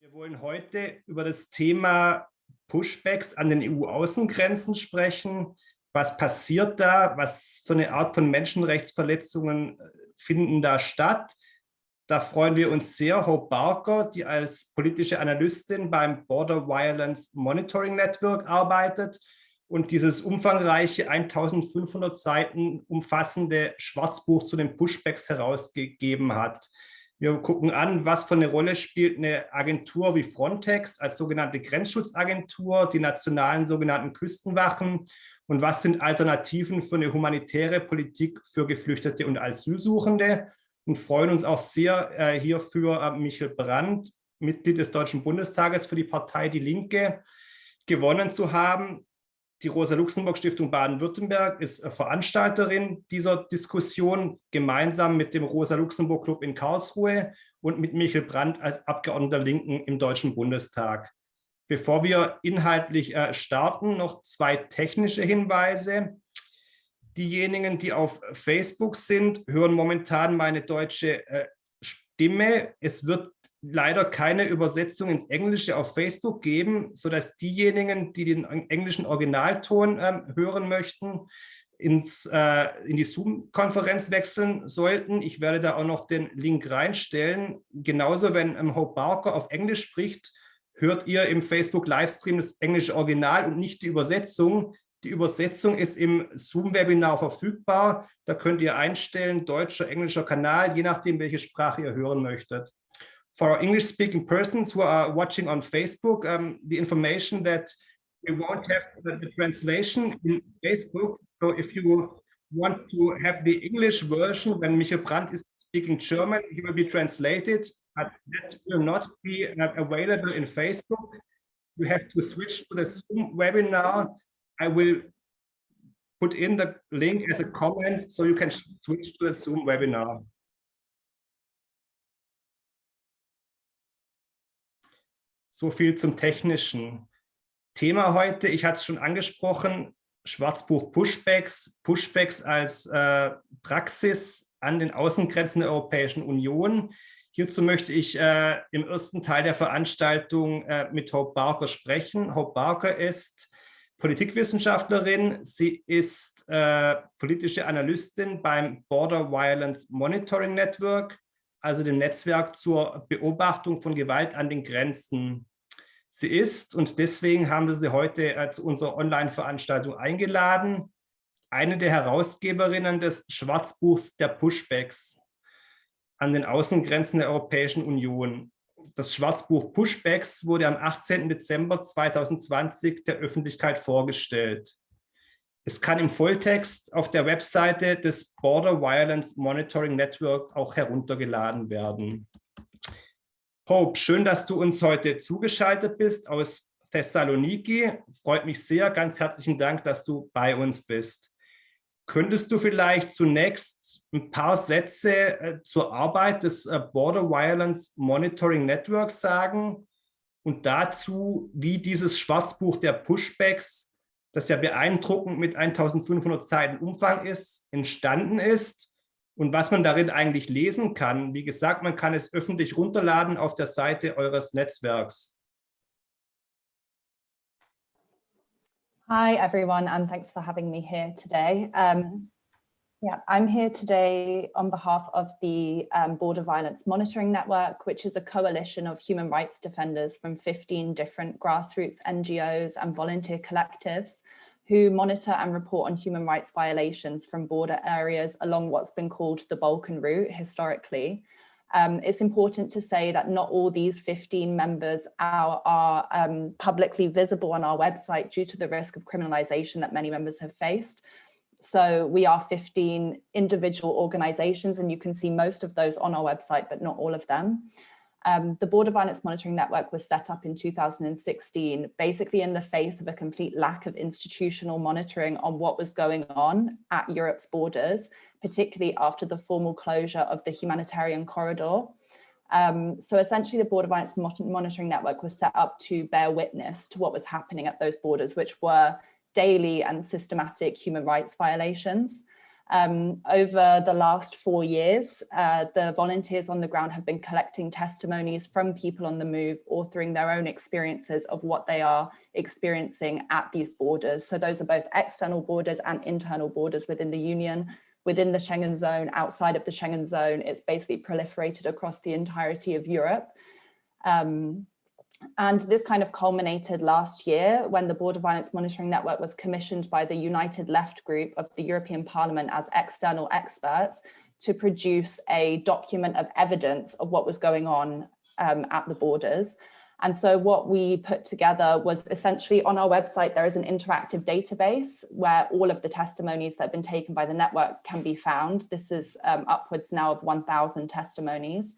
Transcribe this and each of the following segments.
Wir wollen heute über das Thema Pushbacks an den EU-Außengrenzen sprechen. Was passiert da? Was für eine Art von Menschenrechtsverletzungen äh, finden da statt? Da freuen wir uns sehr, Hope Barker, die als politische Analystin beim Border Violence Monitoring Network arbeitet und dieses umfangreiche 1500 Seiten umfassende Schwarzbuch zu den Pushbacks herausgegeben hat. Wir gucken an, was für eine Rolle spielt eine Agentur wie Frontex als sogenannte Grenzschutzagentur, die nationalen sogenannten Küstenwachen und was sind Alternativen für eine humanitäre Politik für Geflüchtete und Asylsuchende und freuen uns auch sehr äh, hierfür äh, Michael Brandt, Mitglied des Deutschen Bundestages für die Partei Die Linke, gewonnen zu haben. Die Rosa-Luxemburg-Stiftung Baden-Württemberg ist äh, Veranstalterin dieser Diskussion gemeinsam mit dem Rosa-Luxemburg-Club in Karlsruhe und mit Michael Brandt als Abgeordneter Linken im Deutschen Bundestag. Bevor wir inhaltlich äh, starten, noch zwei technische Hinweise. Diejenigen, die auf Facebook sind, hören momentan meine deutsche äh, Stimme. Es wird leider keine Übersetzung ins Englische auf Facebook geben, sodass diejenigen, die den englischen Originalton ähm, hören möchten, ins, äh, in die Zoom-Konferenz wechseln sollten. Ich werde da auch noch den Link reinstellen. Genauso, wenn ähm, Hope Barker auf Englisch spricht, hört ihr im Facebook-Livestream das englische Original und nicht die Übersetzung. Die Übersetzung ist im Zoom-Webinar verfügbar. Da könnt ihr einstellen, deutscher, englischer Kanal, je nachdem, welche Sprache ihr hören möchtet. For English-speaking persons who are watching on Facebook, um, the information that we won't have the, translation in Facebook. So if you want to have the English version, when Michael Brandt is speaking German, he will be translated, but that will not be uh, available in Facebook. You have to switch to the Zoom webinar. I will put in the link as a comment so you can switch to the Zoom webinar. So viel zum technischen Thema heute. Ich hatte es schon angesprochen, Schwarzbuch Pushbacks, Pushbacks als äh, Praxis an den Außengrenzen der Europäischen Union. Hierzu möchte ich äh, im ersten Teil der Veranstaltung äh, mit Hope Barker sprechen. Hope Barker ist Politikwissenschaftlerin. Sie ist äh, politische Analystin beim Border Violence Monitoring Network, also dem Netzwerk zur Beobachtung von Gewalt an den Grenzen sie ist. Und deswegen haben wir sie heute äh, zu unserer Online-Veranstaltung eingeladen. Eine der Herausgeberinnen des Schwarzbuchs der Pushbacks an den Außengrenzen der Europäischen Union. Das Schwarzbuch Pushbacks wurde am 18. Dezember 2020 der Öffentlichkeit vorgestellt. Es kann im Volltext auf der Webseite des Border Violence Monitoring Network auch heruntergeladen werden. Hope, schön, dass du uns heute zugeschaltet bist aus Thessaloniki. Freut mich sehr. Ganz herzlichen Dank, dass du bei uns bist. Könntest du vielleicht zunächst ein paar Sätze äh, zur Arbeit des äh, Border Violence Monitoring Network sagen und dazu, wie dieses Schwarzbuch der Pushbacks, das ja beeindruckend mit 1500 Seiten Umfang ist, entstanden ist und was man darin eigentlich lesen kann. Wie gesagt, man kann es öffentlich runterladen auf der Seite eures Netzwerks. Hi, everyone, and thanks for having me here today. Um, yeah, I'm here today on behalf of the um, Border Violence Monitoring Network, which is a coalition of human rights defenders from 15 different grassroots NGOs and volunteer collectives who monitor and report on human rights violations from border areas along what's been called the Balkan route historically. Um, it's important to say that not all these 15 members are, are um, publicly visible on our website due to the risk of criminalization that many members have faced. So we are 15 individual organizations and you can see most of those on our website, but not all of them. Um, the Border Violence Monitoring Network was set up in 2016, basically in the face of a complete lack of institutional monitoring on what was going on at Europe's borders, particularly after the formal closure of the humanitarian corridor. Um, so essentially the Border Violence Monitoring Network was set up to bear witness to what was happening at those borders, which were daily and systematic human rights violations. Um, over the last four years, uh, the volunteers on the ground have been collecting testimonies from people on the move, authoring their own experiences of what they are experiencing at these borders. So those are both external borders and internal borders within the Union. Within the Schengen zone, outside of the Schengen zone, it's basically proliferated across the entirety of Europe. Um, and this kind of culminated last year when the Border Violence Monitoring Network was commissioned by the United Left Group of the European Parliament as external experts to produce a document of evidence of what was going on um, at the borders. And so what we put together was essentially on our website, there is an interactive database where all of the testimonies that have been taken by the network can be found. This is um, upwards now of 1,000 testimonies.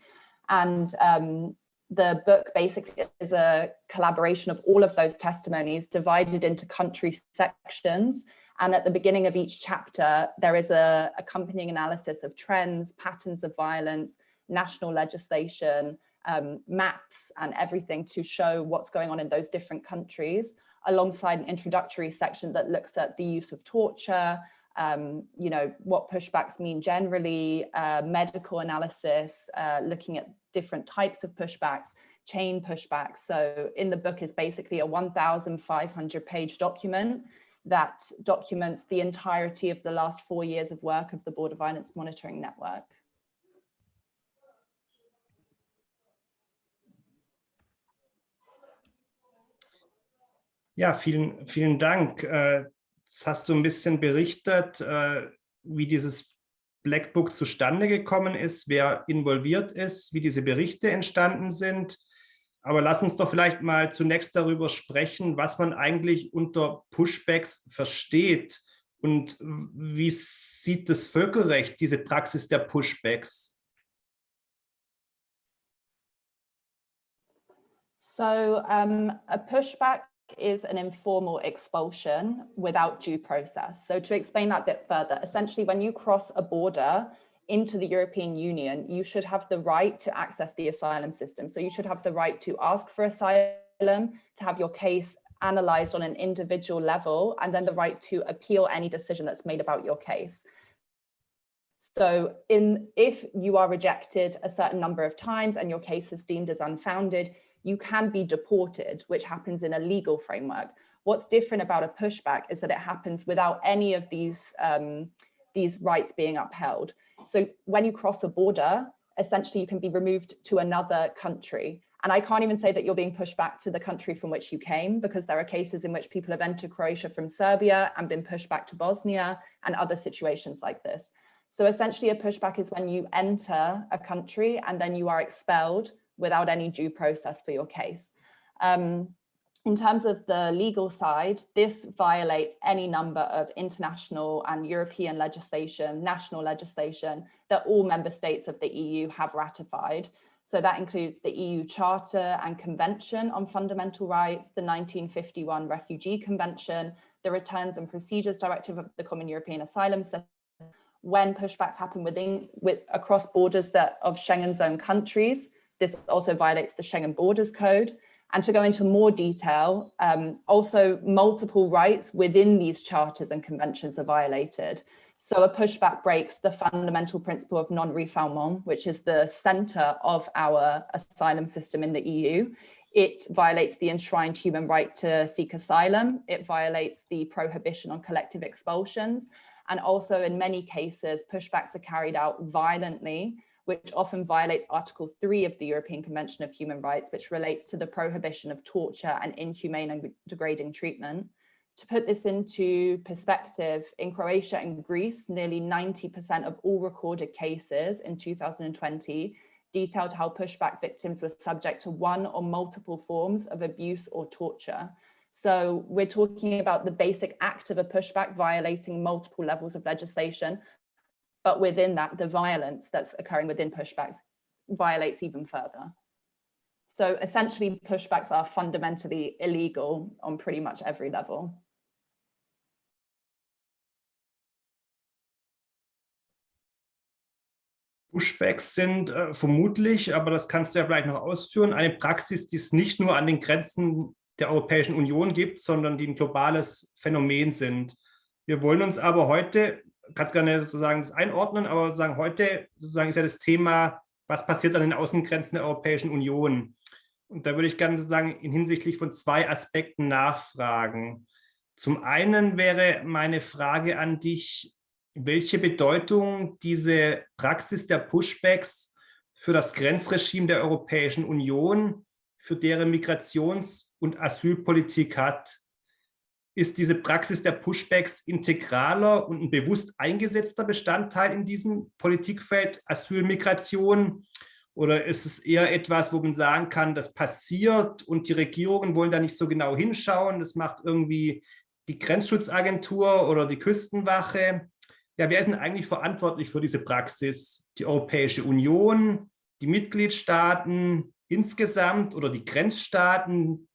And um, the book basically is a collaboration of all of those testimonies divided into country sections. And at the beginning of each chapter, there is a accompanying analysis of trends, patterns of violence, national legislation, um, maps and everything to show what's going on in those different countries, alongside an introductory section that looks at the use of torture, um, you know, what pushbacks mean generally, uh, medical analysis, uh, looking at different types of pushbacks, chain pushbacks. So in the book is basically a 1,500 page document that documents the entirety of the last four years of work of the Border Violence Monitoring Network. Ja, vielen, vielen Dank. Äh, hast du ein bisschen berichtet, äh, wie dieses Blackbook zustande gekommen ist, wer involviert ist, wie diese Berichte entstanden sind. Aber lass uns doch vielleicht mal zunächst darüber sprechen, was man eigentlich unter Pushbacks versteht und wie sieht das Völkerrecht diese Praxis der Pushbacks? So um, a pushback is an informal expulsion without due process. So to explain that bit further, essentially when you cross a border into the European Union, you should have the right to access the asylum system. So you should have the right to ask for asylum, to have your case analyzed on an individual level, and then the right to appeal any decision that's made about your case. So in if you are rejected a certain number of times and your case is deemed as unfounded, you can be deported, which happens in a legal framework. What's different about a pushback is that it happens without any of these, um, these rights being upheld. So when you cross a border, essentially you can be removed to another country. And I can't even say that you're being pushed back to the country from which you came, because there are cases in which people have entered Croatia from Serbia and been pushed back to Bosnia and other situations like this. So essentially a pushback is when you enter a country and then you are expelled without any due process for your case. Um, in terms of the legal side, this violates any number of international and European legislation, national legislation that all member states of the EU have ratified. So that includes the EU Charter and Convention on Fundamental Rights, the 1951 Refugee Convention, the Returns and Procedures Directive of the Common European Asylum System, when pushbacks happen within with across borders that of Schengen zone countries, this also violates the Schengen Borders Code. And to go into more detail, um, also multiple rights within these charters and conventions are violated. So a pushback breaks the fundamental principle of non-refoulement, which is the center of our asylum system in the EU. It violates the enshrined human right to seek asylum. It violates the prohibition on collective expulsions. And also in many cases, pushbacks are carried out violently which often violates Article 3 of the European Convention of Human Rights, which relates to the prohibition of torture and inhumane and degrading treatment. To put this into perspective, in Croatia and Greece, nearly 90% of all recorded cases in 2020 detailed how pushback victims were subject to one or multiple forms of abuse or torture. So we're talking about the basic act of a pushback violating multiple levels of legislation, but within that, the violence that's occurring within pushbacks violates even further. So essentially, pushbacks are fundamentally illegal on pretty much every level. Pushbacks sind äh, vermutlich, aber das kannst du ja vielleicht noch ausführen, eine Praxis, die es nicht nur an den Grenzen der Europäischen Union gibt, sondern die ein globales Phänomen sind. Wir wollen uns aber heute kannst gerne sozusagen das einordnen, aber sozusagen heute sozusagen ist ja das Thema, was passiert an den Außengrenzen der Europäischen Union? Und da würde ich gerne sozusagen in hinsichtlich von zwei Aspekten nachfragen. Zum einen wäre meine Frage an dich, welche Bedeutung diese Praxis der Pushbacks für das Grenzregime der Europäischen Union, für deren Migrations- und Asylpolitik hat. Ist diese Praxis der Pushbacks integraler und ein bewusst eingesetzter Bestandteil in diesem Politikfeld Asylmigration? Oder ist es eher etwas, wo man sagen kann, das passiert und die Regierungen wollen da nicht so genau hinschauen? Das macht irgendwie die Grenzschutzagentur oder die Küstenwache ja, wer ist denn eigentlich verantwortlich für diese Praxis? Die Europäische Union, die Mitgliedstaaten insgesamt oder die Grenzstaaten,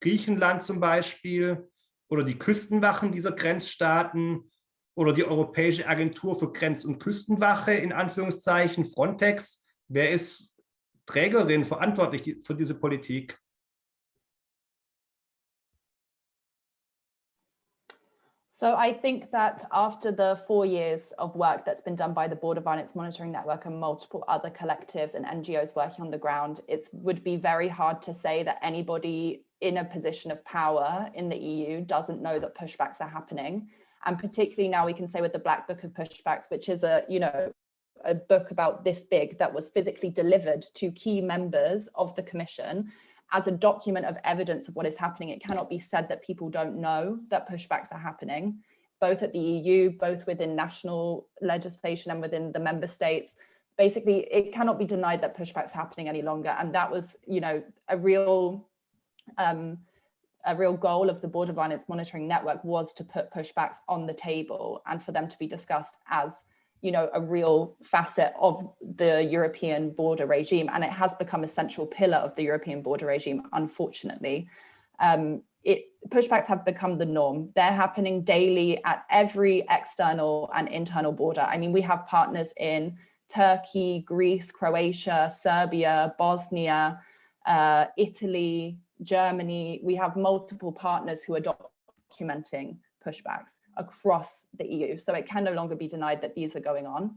Griechenland zum Beispiel, oder die Küstenwachen dieser Grenzstaaten oder die Europäische Agentur für Grenz- und Küstenwache, in Anführungszeichen, Frontex. Wer ist Trägerin, verantwortlich für diese Politik? So I think that after the four years of work that's been done by the Border Violence Monitoring Network and multiple other collectives and NGOs working on the ground, it would be very hard to say that anybody in a position of power in the EU doesn't know that pushbacks are happening. And particularly now we can say with the Black Book of Pushbacks, which is a, you know, a book about this big that was physically delivered to key members of the commission as a document of evidence of what is happening, it cannot be said that people don't know that pushbacks are happening, both at the EU, both within national legislation and within the member states. Basically, it cannot be denied that pushbacks happening any longer. And that was, you know, a real um, a real goal of the border violence monitoring network was to put pushbacks on the table and for them to be discussed as you know, a real facet of the European border regime, and it has become a central pillar of the European border regime, unfortunately. Um, it, pushbacks have become the norm. They're happening daily at every external and internal border. I mean, we have partners in Turkey, Greece, Croatia, Serbia, Bosnia, uh, Italy, Germany. We have multiple partners who are documenting pushbacks across the EU. So it can no longer be denied that these are going on.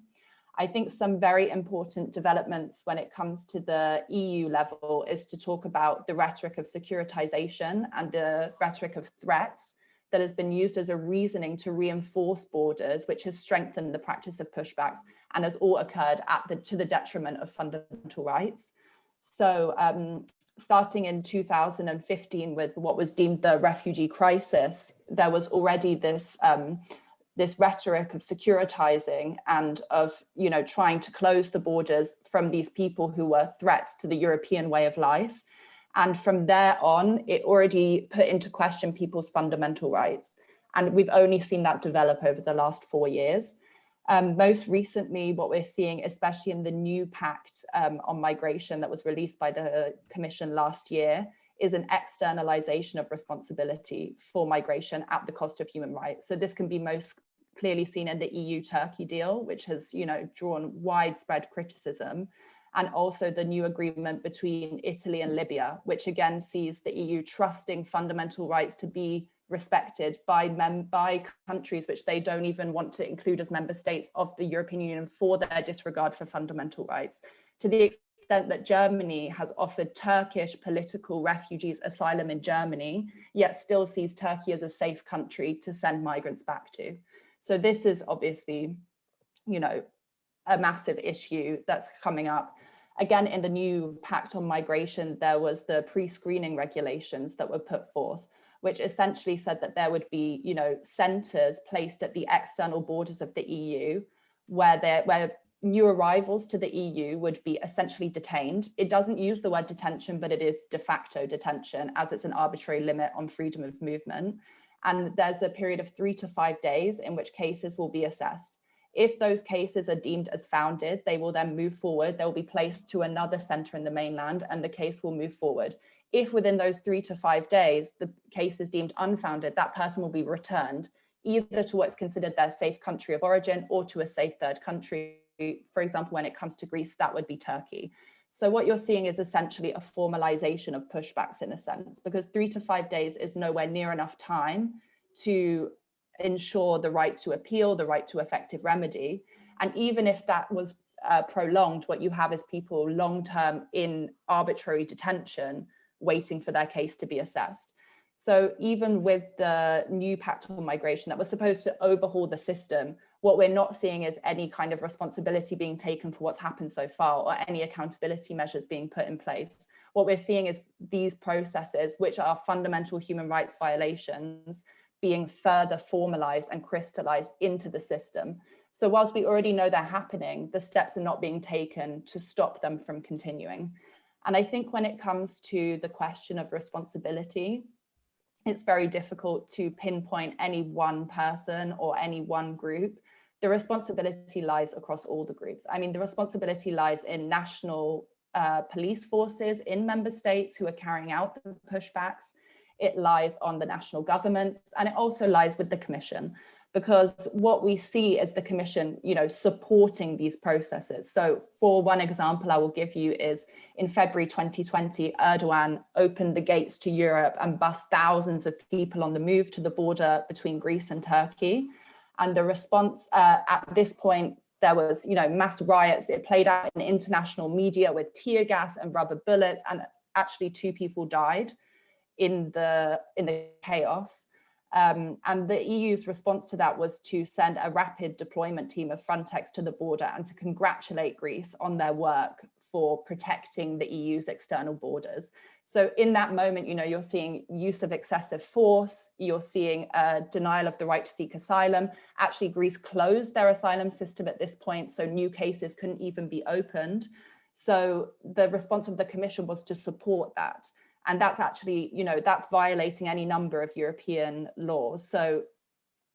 I think some very important developments when it comes to the EU level is to talk about the rhetoric of securitization and the rhetoric of threats that has been used as a reasoning to reinforce borders, which has strengthened the practice of pushbacks and has all occurred at the to the detriment of fundamental rights. So um, starting in 2015 with what was deemed the refugee crisis, there was already this um, this rhetoric of securitizing and of you know trying to close the borders from these people who were threats to the European way of life. And from there on, it already put into question people's fundamental rights. And we've only seen that develop over the last four years. Um, most recently, what we're seeing, especially in the new pact um, on migration that was released by the Commission last year, is an externalization of responsibility for migration at the cost of human rights. So this can be most clearly seen in the EU-Turkey deal, which has you know, drawn widespread criticism, and also the new agreement between Italy and Libya, which again sees the EU trusting fundamental rights to be respected by mem by countries which they don't even want to include as member states of the European Union for their disregard for fundamental rights. To the extent that Germany has offered Turkish political refugees asylum in Germany, yet still sees Turkey as a safe country to send migrants back to. So this is obviously, you know, a massive issue that's coming up. Again, in the new Pact on Migration, there was the pre-screening regulations that were put forth which essentially said that there would be, you know, centres placed at the external borders of the EU where there where new arrivals to the EU would be essentially detained. It doesn't use the word detention, but it is de facto detention as it's an arbitrary limit on freedom of movement. And there's a period of three to five days in which cases will be assessed. If those cases are deemed as founded, they will then move forward. They'll be placed to another centre in the mainland and the case will move forward if within those three to five days the case is deemed unfounded, that person will be returned either to what's considered their safe country of origin or to a safe third country. For example, when it comes to Greece, that would be Turkey. So what you're seeing is essentially a formalization of pushbacks in a sense, because three to five days is nowhere near enough time to ensure the right to appeal, the right to effective remedy. And even if that was uh, prolonged, what you have is people long-term in arbitrary detention, waiting for their case to be assessed. So even with the new pact on migration that was supposed to overhaul the system, what we're not seeing is any kind of responsibility being taken for what's happened so far or any accountability measures being put in place. What we're seeing is these processes, which are fundamental human rights violations, being further formalized and crystallized into the system. So whilst we already know they're happening, the steps are not being taken to stop them from continuing. And I think when it comes to the question of responsibility, it's very difficult to pinpoint any one person or any one group. The responsibility lies across all the groups. I mean, the responsibility lies in national uh, police forces in member states who are carrying out the pushbacks. It lies on the national governments and it also lies with the commission because what we see is the commission, you know, supporting these processes. So for one example I will give you is in February 2020, Erdogan opened the gates to Europe and bussed thousands of people on the move to the border between Greece and Turkey. And the response uh, at this point, there was, you know, mass riots. It played out in international media with tear gas and rubber bullets, and actually two people died in the in the chaos. Um, and the EU's response to that was to send a rapid deployment team of Frontex to the border and to congratulate Greece on their work for protecting the EU's external borders. So in that moment, you know, you're seeing use of excessive force, you're seeing a denial of the right to seek asylum. Actually, Greece closed their asylum system at this point, so new cases couldn't even be opened. So the response of the Commission was to support that and that's actually you know that's violating any number of european laws. So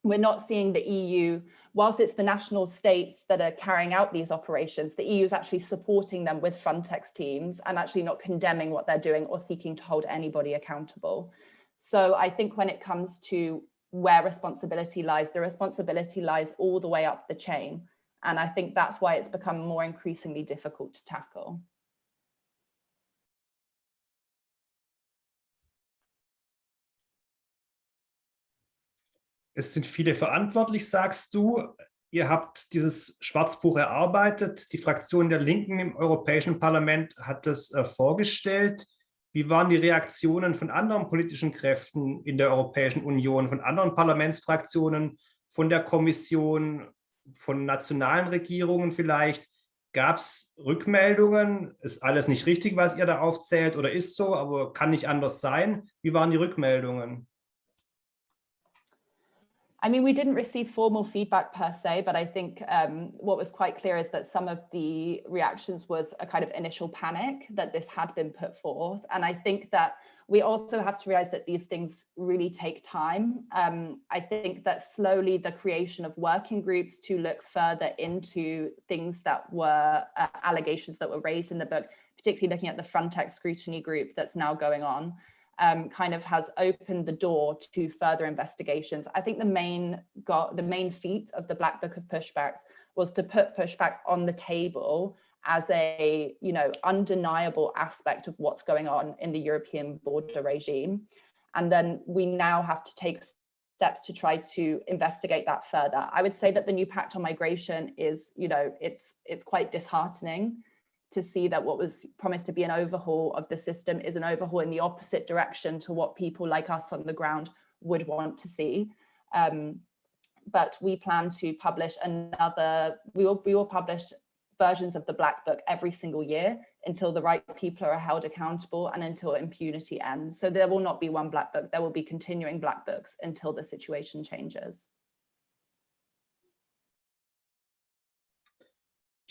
we're not seeing the eu whilst it's the national states that are carrying out these operations the eu is actually supporting them with frontex teams and actually not condemning what they're doing or seeking to hold anybody accountable. So i think when it comes to where responsibility lies the responsibility lies all the way up the chain. And i think that's why it's become more increasingly difficult to tackle Es sind viele verantwortlich, sagst du. Ihr habt dieses Schwarzbuch erarbeitet. Die Fraktion der Linken im Europäischen Parlament hat es äh, vorgestellt. Wie waren die Reaktionen von anderen politischen Kräften in der Europäischen Union, von anderen Parlamentsfraktionen, von der Kommission, von nationalen Regierungen vielleicht? Gab es Rückmeldungen? Ist alles nicht richtig, was ihr da aufzählt oder ist so, aber kann nicht anders sein? Wie waren die Rückmeldungen? I mean, we didn't receive formal feedback per se, but I think um, what was quite clear is that some of the reactions was a kind of initial panic that this had been put forth. And I think that we also have to realize that these things really take time. Um, I think that slowly the creation of working groups to look further into things that were uh, allegations that were raised in the book, particularly looking at the Frontex scrutiny group that's now going on, um, kind of has opened the door to further investigations. I think the main got the main feat of the Black Book of Pushbacks was to put pushbacks on the table as a you know undeniable aspect of what's going on in the European border regime. And then we now have to take steps to try to investigate that further. I would say that the new pact on migration is, you know, it's it's quite disheartening to see that what was promised to be an overhaul of the system is an overhaul in the opposite direction to what people like us on the ground would want to see. Um, but we plan to publish another, we will, we will publish versions of the Black Book every single year until the right people are held accountable and until impunity ends. So there will not be one Black Book, there will be continuing Black Books until the situation changes.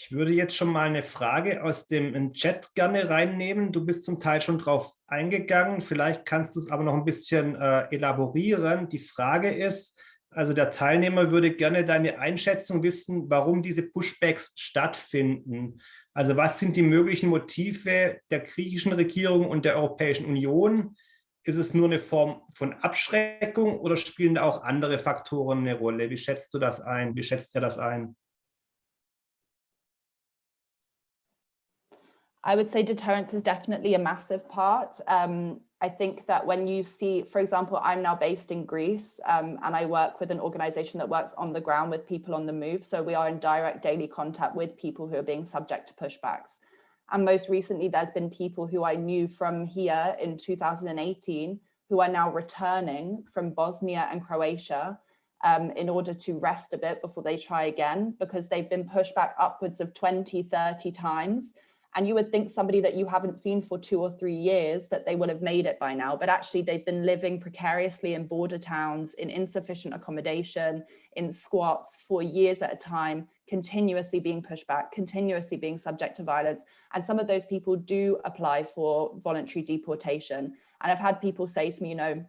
Ich würde jetzt schon mal eine Frage aus dem Chat gerne reinnehmen. Du bist zum Teil schon drauf eingegangen. Vielleicht kannst du es aber noch ein bisschen äh, elaborieren. Die Frage ist, also der Teilnehmer würde gerne deine Einschätzung wissen, warum diese Pushbacks stattfinden. Also was sind die möglichen Motive der griechischen Regierung und der Europäischen Union? Ist es nur eine Form von Abschreckung oder spielen da auch andere Faktoren eine Rolle? Wie schätzt du das ein? Wie schätzt er das ein? I would say deterrence is definitely a massive part. Um, I think that when you see, for example, I'm now based in Greece um, and I work with an organization that works on the ground with people on the move. So we are in direct daily contact with people who are being subject to pushbacks. And most recently, there's been people who I knew from here in 2018 who are now returning from Bosnia and Croatia um, in order to rest a bit before they try again because they've been pushed back upwards of 20, 30 times and you would think somebody that you haven't seen for two or three years that they would have made it by now but actually they've been living precariously in border towns in insufficient accommodation in squats for years at a time continuously being pushed back continuously being subject to violence. And some of those people do apply for voluntary deportation. And i've had people say to me you know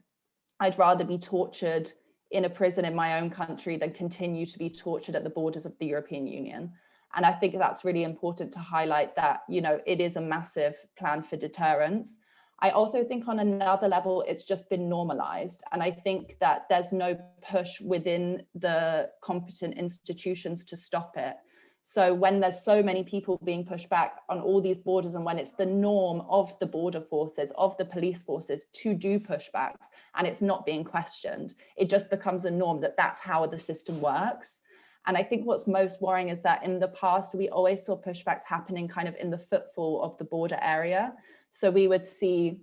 i'd rather be tortured in a prison in my own country than continue to be tortured at the borders of the european union and I think that's really important to highlight that, you know, it is a massive plan for deterrence. I also think on another level, it's just been normalized. And I think that there's no push within the competent institutions to stop it. So when there's so many people being pushed back on all these borders and when it's the norm of the border forces, of the police forces to do pushbacks and it's not being questioned, it just becomes a norm that that's how the system works. And I think what's most worrying is that in the past, we always saw pushbacks happening kind of in the footfall of the border area. So we would see,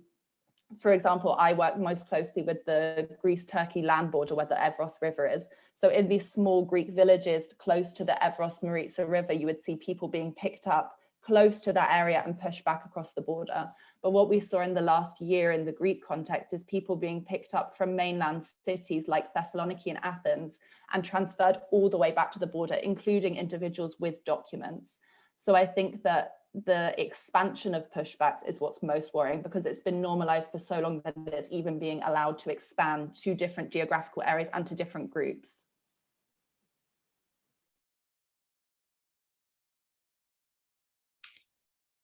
for example, I work most closely with the Greece-Turkey land border where the Evros River is. So in these small Greek villages close to the Evros Maritsa River, you would see people being picked up close to that area and pushed back across the border. But what we saw in the last year in the Greek context is people being picked up from mainland cities like Thessaloniki and Athens and transferred all the way back to the border, including individuals with documents. So I think that the expansion of pushbacks is what's most worrying because it's been normalized for so long that it's even being allowed to expand to different geographical areas and to different groups.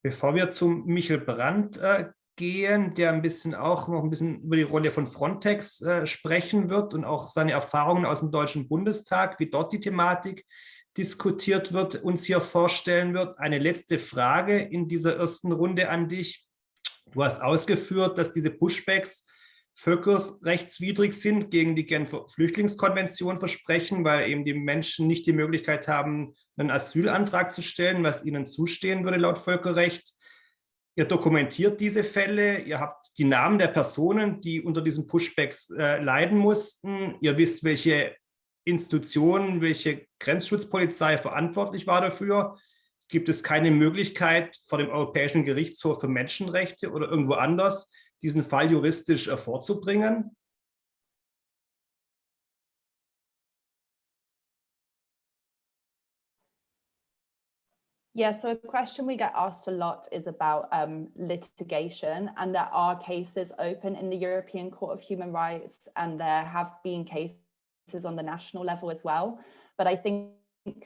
Bevor wir zum Michel Brandt äh, gehen, der ein bisschen auch noch ein bisschen über die Rolle von Frontex äh, sprechen wird und auch seine Erfahrungen aus dem Deutschen Bundestag, wie dort die Thematik diskutiert wird, uns hier vorstellen wird. Eine letzte Frage in dieser ersten Runde an dich. Du hast ausgeführt, dass diese Pushbacks völkerrechtswidrig sind, gegen die Genfer Flüchtlingskonvention versprechen, weil eben die Menschen nicht die Möglichkeit haben, einen Asylantrag zu stellen, was ihnen zustehen würde laut Völkerrecht. Ihr dokumentiert diese Fälle, ihr habt die Namen der Personen, die unter diesen Pushbacks äh, leiden mussten. Ihr wisst, welche Institutionen, welche Grenzschutzpolizei verantwortlich war dafür. Gibt es keine Möglichkeit vor dem Europäischen Gerichtshof für Menschenrechte oder irgendwo anders, diesen Fall juristisch äh, vorzubringen? Yeah, so a question we get asked a lot is about um, litigation, and there are cases open in the European Court of Human Rights, and there have been cases on the national level as well. But I think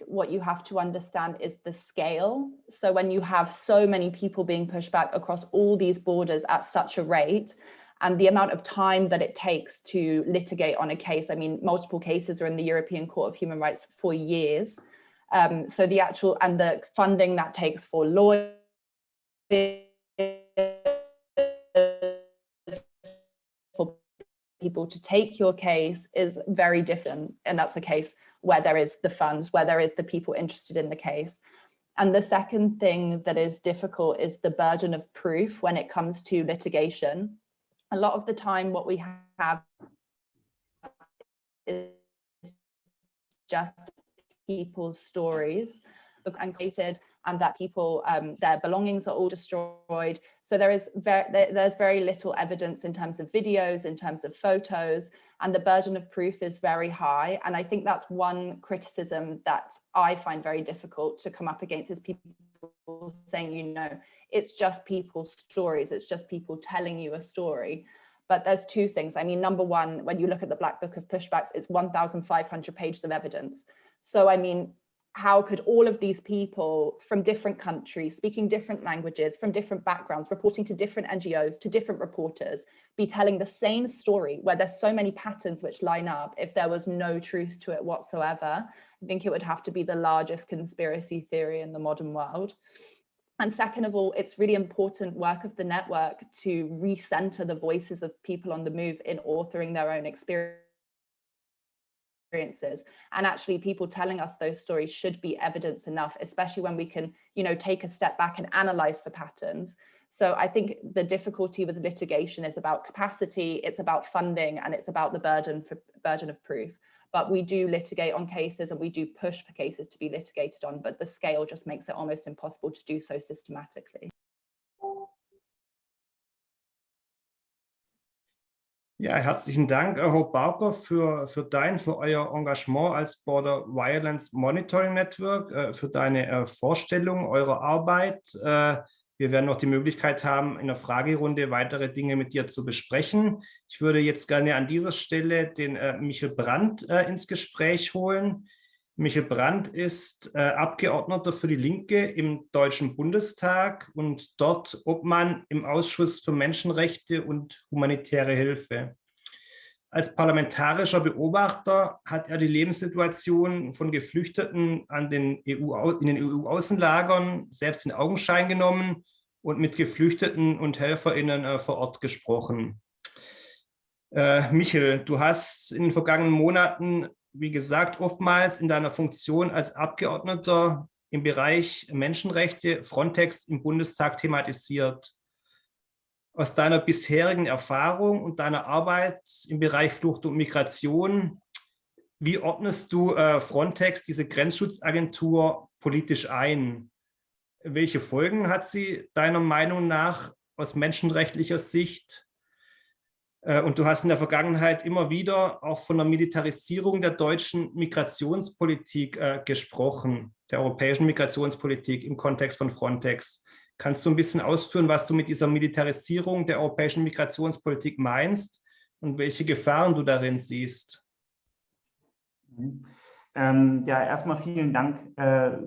what you have to understand is the scale. So when you have so many people being pushed back across all these borders at such a rate, and the amount of time that it takes to litigate on a case, I mean, multiple cases are in the European Court of Human Rights for years. Um, so the actual and the funding that takes for lawyers people to take your case is very different. And that's the case where there is the funds, where there is the people interested in the case. And the second thing that is difficult is the burden of proof when it comes to litigation. A lot of the time what we have is just people's stories and created and that people um, their belongings are all destroyed. So there is very there's very little evidence in terms of videos in terms of photos and the burden of proof is very high. And i think that's one criticism that i find very difficult to come up against is people saying you know it's just people's stories it's just people telling you a story. But there's two things. I mean number one when you look at the black book of pushbacks it's 1500 pages of evidence. So, I mean, how could all of these people from different countries, speaking different languages, from different backgrounds, reporting to different NGOs, to different reporters, be telling the same story where there's so many patterns which line up if there was no truth to it whatsoever? I think it would have to be the largest conspiracy theory in the modern world. And second of all, it's really important work of the network to recenter the voices of people on the move in authoring their own experience experiences. And actually people telling us those stories should be evidence enough especially when we can you know take a step back and analyze for patterns. So i think the difficulty with litigation is about capacity it's about funding and it's about the burden for burden of proof. But we do litigate on cases and we do push for cases to be litigated on but the scale just makes it almost impossible to do so systematically Ja, herzlichen Dank, Herr Bauker, für, für dein, für euer Engagement als Border Violence Monitoring Network, äh, für deine äh, Vorstellung eurer Arbeit. Äh, wir werden noch die Möglichkeit haben, in der Fragerunde weitere Dinge mit dir zu besprechen. Ich würde jetzt gerne an dieser Stelle den Michel Brandt ins Gespräch holen. Michel Brandt ist Abgeordneter für die Linke im Deutschen Bundestag und dort Obmann im Ausschuss für Menschenrechte und humanitäre Hilfe. Als parlamentarischer Beobachter hat er die Lebenssituation von Geflüchteten den EU, in den EU-Außenlagern selbst in Augenschein genommen und mit Geflüchteten und HelferInnen äh, vor Ort gesprochen. Äh, Michel, du hast in den vergangenen Monaten, wie gesagt, oftmals in deiner Funktion als Abgeordneter im Bereich Menschenrechte Frontex im Bundestag thematisiert aus deiner bisherigen Erfahrung und deiner Arbeit im Bereich Flucht und Migration, wie ordnest du äh, Frontex, diese Grenzschutzagentur, politisch ein? Welche Folgen hat sie deiner Meinung nach aus menschenrechtlicher Sicht? Äh, und du hast in der Vergangenheit immer wieder auch von der Militarisierung der deutschen Migrationspolitik äh, gesprochen, der europäischen Migrationspolitik im Kontext von Frontex. Kannst du ein bisschen ausführen, was du mit dieser Militarisierung der europäischen Migrationspolitik meinst und welche Gefahren du darin siehst? Ähm, ja, erstmal vielen Dank äh,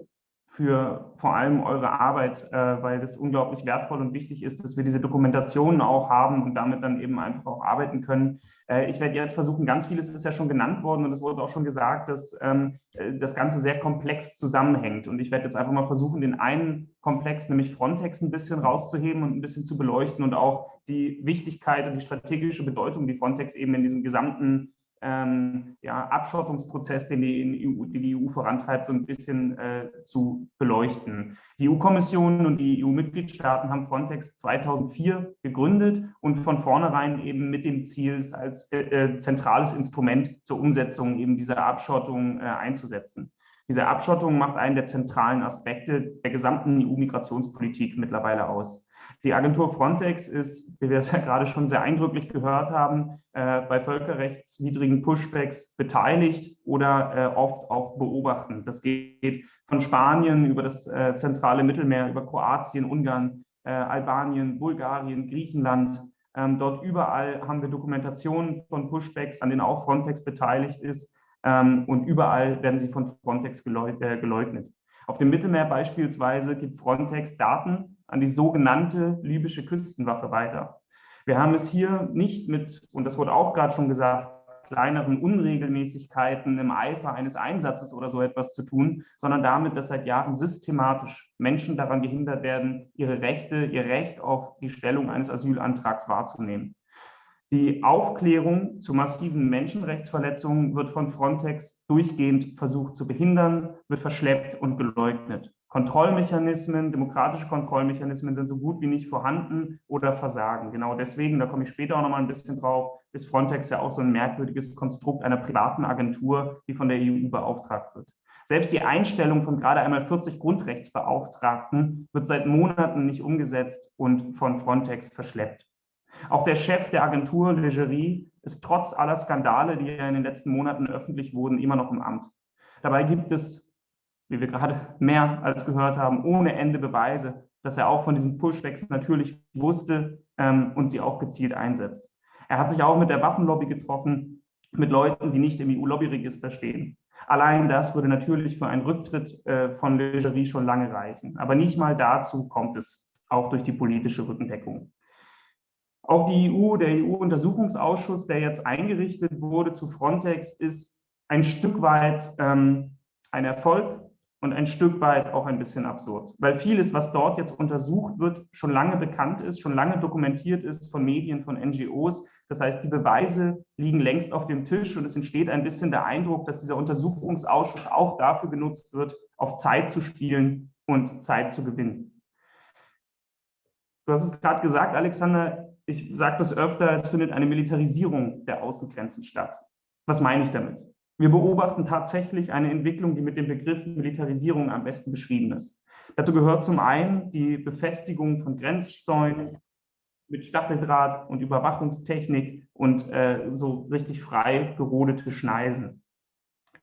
für vor allem eure Arbeit, äh, weil das unglaublich wertvoll und wichtig ist, dass wir diese Dokumentationen auch haben und damit dann eben einfach auch arbeiten können. Äh, ich werde jetzt versuchen, ganz vieles ist ja schon genannt worden und es wurde auch schon gesagt, dass ähm, äh, das Ganze sehr komplex zusammenhängt. Und ich werde jetzt einfach mal versuchen, den einen Komplex, nämlich Frontex, ein bisschen rauszuheben und ein bisschen zu beleuchten und auch die Wichtigkeit und die strategische Bedeutung, die Frontex eben in diesem gesamten ähm, ja, Abschottungsprozess, den die, EU, die, die, EU, vorantreibt, so ein bisschen äh, zu beleuchten. Die EU-Kommission und die EU-Mitgliedstaaten haben Frontex 2004 gegründet und von vornherein eben mit dem Ziel, es als äh, äh, zentrales Instrument zur Umsetzung eben dieser Abschottung äh, einzusetzen. Diese Abschottung macht einen der zentralen Aspekte der gesamten EU-Migrationspolitik mittlerweile aus. Die Agentur Frontex ist, wie wir es ja gerade schon sehr eindrücklich gehört haben, äh, bei völkerrechtswidrigen Pushbacks beteiligt oder äh, oft auch beobachten. Das geht von Spanien über das äh, zentrale Mittelmeer, über Kroatien, Ungarn, äh, Albanien, Bulgarien, Griechenland. Ähm, dort überall haben wir Dokumentationen von Pushbacks, an denen auch Frontex beteiligt ist. Ähm, und überall werden sie von Frontex äh, geleugnet. Auf dem Mittelmeer beispielsweise gibt Frontex Daten an die sogenannte libysche Küstenwache weiter. Wir haben es hier nicht mit, und das wurde auch gerade schon gesagt, kleineren Unregelmäßigkeiten im Eifer eines Einsatzes oder so etwas zu tun, sondern damit, dass seit Jahren systematisch Menschen daran gehindert werden, ihre Rechte, ihr Recht auf die Stellung eines Asylantrags wahrzunehmen. Die Aufklärung zu massiven Menschenrechtsverletzungen wird von Frontex durchgehend versucht zu behindern, wird verschleppt und geleugnet. Kontrollmechanismen, demokratische Kontrollmechanismen sind so gut wie nicht vorhanden oder versagen. Genau deswegen, da komme ich später auch noch mal ein bisschen drauf, ist Frontex ja auch so ein merkwürdiges Konstrukt einer privaten Agentur, die von der EU beauftragt wird. Selbst die Einstellung von gerade einmal 40 Grundrechtsbeauftragten wird seit Monaten nicht umgesetzt und von Frontex verschleppt. Auch der Chef der Agentur, Legerie, ist trotz aller Skandale, die in den letzten Monaten öffentlich wurden, immer noch im Amt. Dabei gibt es wie wir gerade mehr als gehört haben, ohne Ende Beweise, dass er auch von diesen Pushbacks natürlich wusste ähm, und sie auch gezielt einsetzt. Er hat sich auch mit der Waffenlobby getroffen, mit Leuten, die nicht im EU-Lobbyregister stehen. Allein das würde natürlich für einen Rücktritt äh, von Legerie schon lange reichen. Aber nicht mal dazu kommt es, auch durch die politische Rückendeckung. Auch die EU, der EU-Untersuchungsausschuss, der jetzt eingerichtet wurde zu Frontex, ist ein Stück weit ähm, ein Erfolg und ein Stück weit auch ein bisschen absurd, weil vieles, was dort jetzt untersucht wird, schon lange bekannt ist, schon lange dokumentiert ist von Medien, von NGOs. Das heißt, die Beweise liegen längst auf dem Tisch und es entsteht ein bisschen der Eindruck, dass dieser Untersuchungsausschuss auch dafür genutzt wird, auf Zeit zu spielen und Zeit zu gewinnen. Du hast es gerade gesagt, Alexander, ich sage das öfter, es findet eine Militarisierung der Außengrenzen statt. Was meine ich damit? Wir beobachten tatsächlich eine Entwicklung, die mit dem Begriff Militarisierung am besten beschrieben ist. Dazu gehört zum einen die Befestigung von Grenzzäunen mit Stacheldraht und Überwachungstechnik und äh, so richtig frei gerodete Schneisen.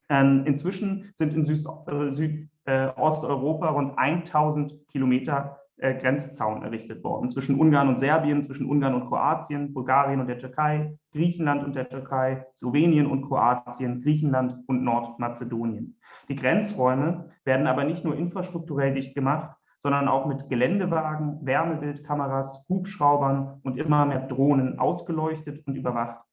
Ähm, inzwischen sind in Südosteuropa äh, äh, rund 1000 Kilometer äh, Grenzzaun errichtet worden zwischen Ungarn und Serbien, zwischen Ungarn und Kroatien, Bulgarien und der Türkei, Griechenland und der Türkei, Slowenien und Kroatien, Griechenland und Nordmazedonien. Die Grenzräume werden aber nicht nur infrastrukturell dicht gemacht, sondern auch mit Geländewagen, Wärmebildkameras, Hubschraubern und immer mehr Drohnen ausgeleuchtet und überwacht.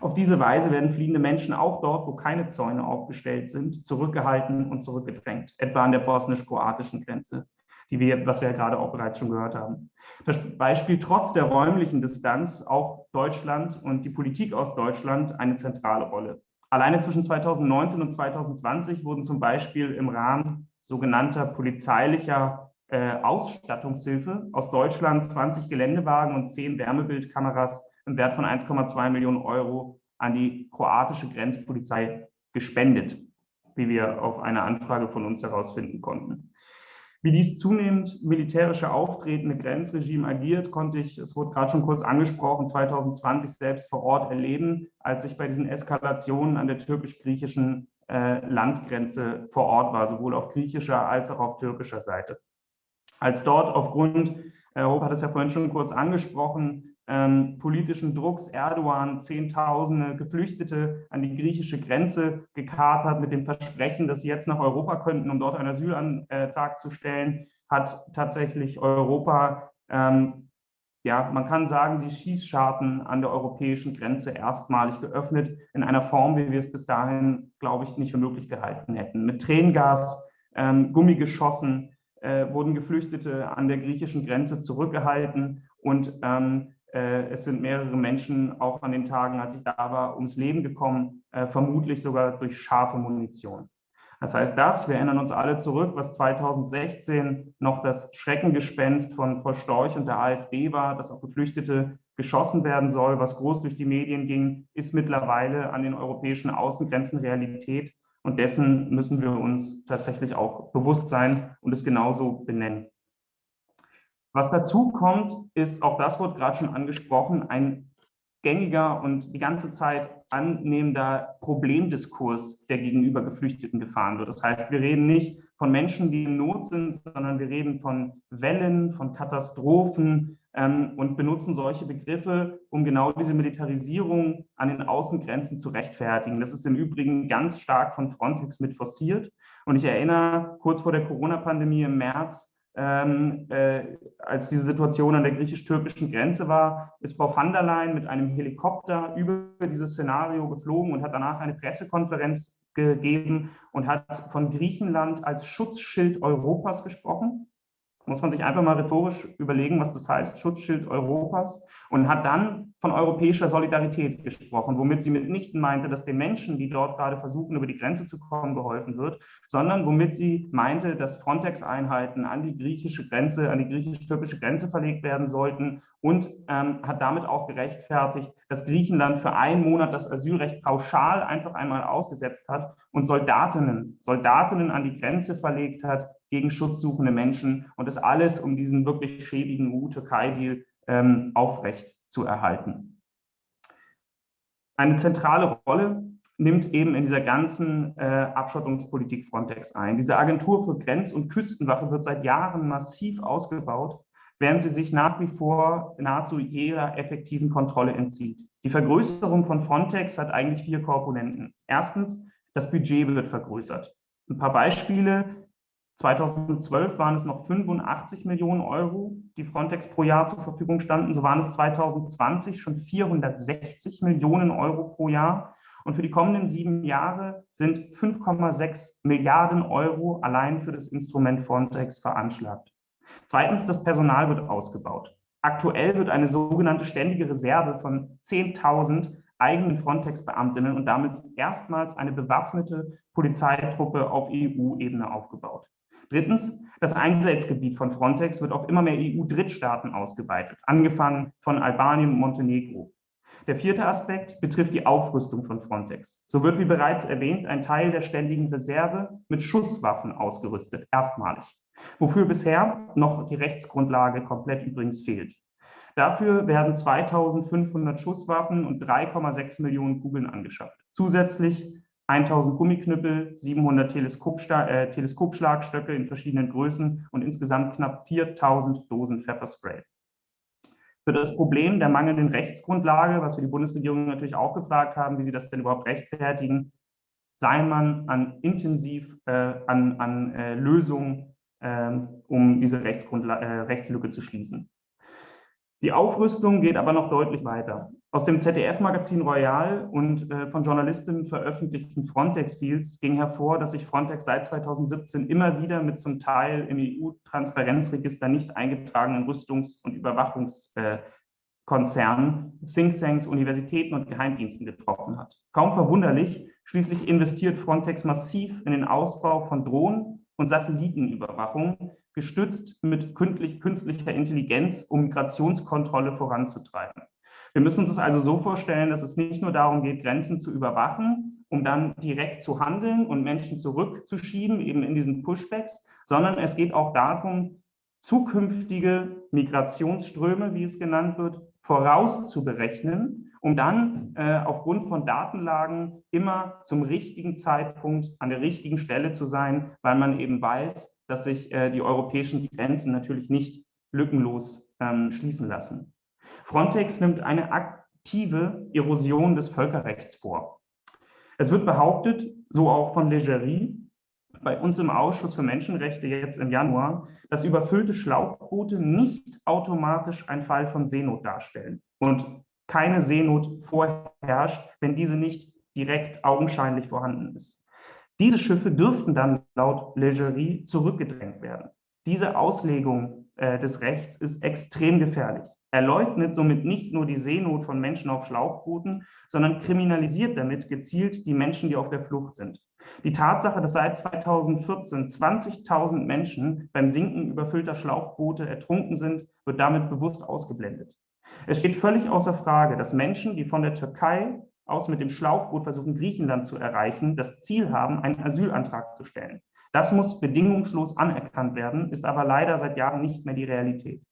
Auf diese Weise werden fliehende Menschen auch dort, wo keine Zäune aufgestellt sind, zurückgehalten und zurückgedrängt, etwa an der bosnisch-kroatischen Grenze die wir, was wir ja gerade auch bereits schon gehört haben. Das Beispiel trotz der räumlichen Distanz auch Deutschland und die Politik aus Deutschland eine zentrale Rolle. Alleine zwischen 2019 und 2020 wurden zum Beispiel im Rahmen sogenannter polizeilicher äh, Ausstattungshilfe aus Deutschland 20 Geländewagen und 10 Wärmebildkameras im Wert von 1,2 Millionen Euro an die kroatische Grenzpolizei gespendet, wie wir auf eine Anfrage von uns herausfinden konnten. Wie dies zunehmend militärische auftretende Grenzregime agiert, konnte ich, es wurde gerade schon kurz angesprochen, 2020 selbst vor Ort erleben, als ich bei diesen Eskalationen an der türkisch-griechischen äh, Landgrenze vor Ort war, sowohl auf griechischer als auch auf türkischer Seite. Als dort aufgrund, äh, Hope hat es ja vorhin schon kurz angesprochen, ähm, politischen Drucks Erdogan Zehntausende Geflüchtete an die griechische Grenze gekarrt hat mit dem Versprechen, dass sie jetzt nach Europa könnten, um dort einen Asylantrag zu stellen, hat tatsächlich Europa, ähm, ja, man kann sagen, die Schießscharten an der europäischen Grenze erstmalig geöffnet, in einer Form, wie wir es bis dahin, glaube ich, nicht für möglich gehalten hätten. Mit Tränengas, ähm, Gummigeschossen äh, wurden Geflüchtete an der griechischen Grenze zurückgehalten und ähm, äh, es sind mehrere Menschen auch an den Tagen, als ich da war, ums Leben gekommen, äh, vermutlich sogar durch scharfe Munition. Das heißt, das, wir erinnern uns alle zurück, was 2016 noch das Schreckengespenst von Frau Storch und der AfD war, dass auf Geflüchtete geschossen werden soll, was groß durch die Medien ging, ist mittlerweile an den europäischen Außengrenzen Realität. Und dessen müssen wir uns tatsächlich auch bewusst sein und es genauso benennen. Was dazu kommt, ist, auch das wurde gerade schon angesprochen, ein gängiger und die ganze Zeit annehmender Problemdiskurs, der gegenüber Geflüchteten gefahren wird. Das heißt, wir reden nicht von Menschen, die in Not sind, sondern wir reden von Wellen, von Katastrophen ähm, und benutzen solche Begriffe, um genau diese Militarisierung an den Außengrenzen zu rechtfertigen. Das ist im Übrigen ganz stark von Frontex mit forciert. Und ich erinnere, kurz vor der Corona-Pandemie im März ähm, äh, als diese Situation an der griechisch-türkischen Grenze war, ist Frau van der Leyen mit einem Helikopter über dieses Szenario geflogen und hat danach eine Pressekonferenz gegeben und hat von Griechenland als Schutzschild Europas gesprochen. Muss man sich einfach mal rhetorisch überlegen, was das heißt, Schutzschild Europas, und hat dann von europäischer Solidarität gesprochen, womit sie mitnichten meinte, dass den Menschen, die dort gerade versuchen, über die Grenze zu kommen, geholfen wird, sondern womit sie meinte, dass Frontex-Einheiten an die griechische Grenze, an die griechisch-türkische Grenze verlegt werden sollten und ähm, hat damit auch gerechtfertigt, dass Griechenland für einen Monat das Asylrecht pauschal einfach einmal ausgesetzt hat und Soldatinnen, Soldatinnen an die Grenze verlegt hat, gegen schutzsuchende Menschen und das alles, um diesen wirklich schäbigen EU-Türkei-Deal ähm, aufrecht zu erhalten. Eine zentrale Rolle nimmt eben in dieser ganzen äh, Abschottungspolitik Frontex ein. Diese Agentur für Grenz- und Küstenwache wird seit Jahren massiv ausgebaut, während sie sich nach wie vor nahezu jeder effektiven Kontrolle entzieht. Die Vergrößerung von Frontex hat eigentlich vier Komponenten. Erstens, das Budget wird vergrößert. Ein paar Beispiele. 2012 waren es noch 85 Millionen Euro, die Frontex pro Jahr zur Verfügung standen. So waren es 2020 schon 460 Millionen Euro pro Jahr. Und für die kommenden sieben Jahre sind 5,6 Milliarden Euro allein für das Instrument Frontex veranschlagt. Zweitens, das Personal wird ausgebaut. Aktuell wird eine sogenannte ständige Reserve von 10.000 eigenen Frontex-Beamtinnen und damit erstmals eine bewaffnete Polizeitruppe auf EU-Ebene aufgebaut. Drittens, das Einsatzgebiet von Frontex wird auf immer mehr EU-Drittstaaten ausgeweitet, angefangen von Albanien und Montenegro. Der vierte Aspekt betrifft die Aufrüstung von Frontex. So wird, wie bereits erwähnt, ein Teil der ständigen Reserve mit Schusswaffen ausgerüstet, erstmalig, wofür bisher noch die Rechtsgrundlage komplett übrigens fehlt. Dafür werden 2500 Schusswaffen und 3,6 Millionen Kugeln angeschafft. Zusätzlich 1000 Gummiknüppel, 700 Teleskopschla äh, Teleskopschlagstöcke in verschiedenen Größen und insgesamt knapp 4000 Dosen Pfefferspray. Für das Problem der mangelnden Rechtsgrundlage, was wir die Bundesregierung natürlich auch gefragt haben, wie sie das denn überhaupt rechtfertigen, sei man an intensiv äh, an, an äh, Lösungen, ähm, um diese äh, Rechtslücke zu schließen. Die Aufrüstung geht aber noch deutlich weiter. Aus dem ZDF-Magazin Royal und äh, von Journalistinnen veröffentlichten Frontex-Fields ging hervor, dass sich Frontex seit 2017 immer wieder mit zum Teil im EU-Transparenzregister nicht eingetragenen Rüstungs- und Überwachungskonzernen, Thinktanks, Universitäten und Geheimdiensten getroffen hat. Kaum verwunderlich, schließlich investiert Frontex massiv in den Ausbau von Drohnen und Satellitenüberwachung, gestützt mit künstlicher Intelligenz, um Migrationskontrolle voranzutreiben. Wir müssen uns das also so vorstellen, dass es nicht nur darum geht, Grenzen zu überwachen, um dann direkt zu handeln und Menschen zurückzuschieben, eben in diesen Pushbacks, sondern es geht auch darum, zukünftige Migrationsströme, wie es genannt wird, vorauszuberechnen, um dann äh, aufgrund von Datenlagen immer zum richtigen Zeitpunkt an der richtigen Stelle zu sein, weil man eben weiß, dass sich äh, die europäischen Grenzen natürlich nicht lückenlos ähm, schließen lassen. Frontex nimmt eine aktive Erosion des Völkerrechts vor. Es wird behauptet, so auch von Legerie, bei uns im Ausschuss für Menschenrechte jetzt im Januar, dass überfüllte Schlauchboote nicht automatisch ein Fall von Seenot darstellen und keine Seenot vorherrscht, wenn diese nicht direkt augenscheinlich vorhanden ist. Diese Schiffe dürften dann laut Legerie zurückgedrängt werden. Diese Auslegung äh, des Rechts ist extrem gefährlich. Er leugnet somit nicht nur die Seenot von Menschen auf Schlauchbooten, sondern kriminalisiert damit gezielt die Menschen, die auf der Flucht sind. Die Tatsache, dass seit 2014 20.000 Menschen beim Sinken überfüllter Schlauchboote ertrunken sind, wird damit bewusst ausgeblendet. Es steht völlig außer Frage, dass Menschen, die von der Türkei aus mit dem Schlauchboot versuchen, Griechenland zu erreichen, das Ziel haben, einen Asylantrag zu stellen. Das muss bedingungslos anerkannt werden, ist aber leider seit Jahren nicht mehr die Realität.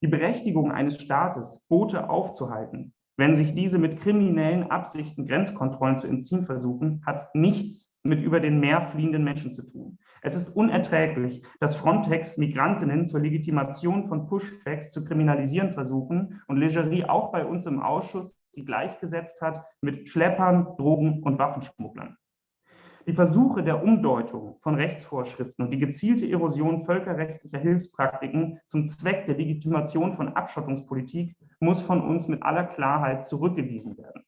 Die Berechtigung eines Staates, Boote aufzuhalten, wenn sich diese mit kriminellen Absichten Grenzkontrollen zu entziehen versuchen, hat nichts mit über den Meer fliehenden Menschen zu tun. Es ist unerträglich, dass Frontex Migrantinnen zur Legitimation von Pushbacks zu kriminalisieren versuchen und Legerie auch bei uns im Ausschuss sie gleichgesetzt hat mit Schleppern, Drogen und Waffenschmugglern. Die Versuche der Umdeutung von Rechtsvorschriften und die gezielte Erosion völkerrechtlicher Hilfspraktiken zum Zweck der Legitimation von Abschottungspolitik muss von uns mit aller Klarheit zurückgewiesen werden.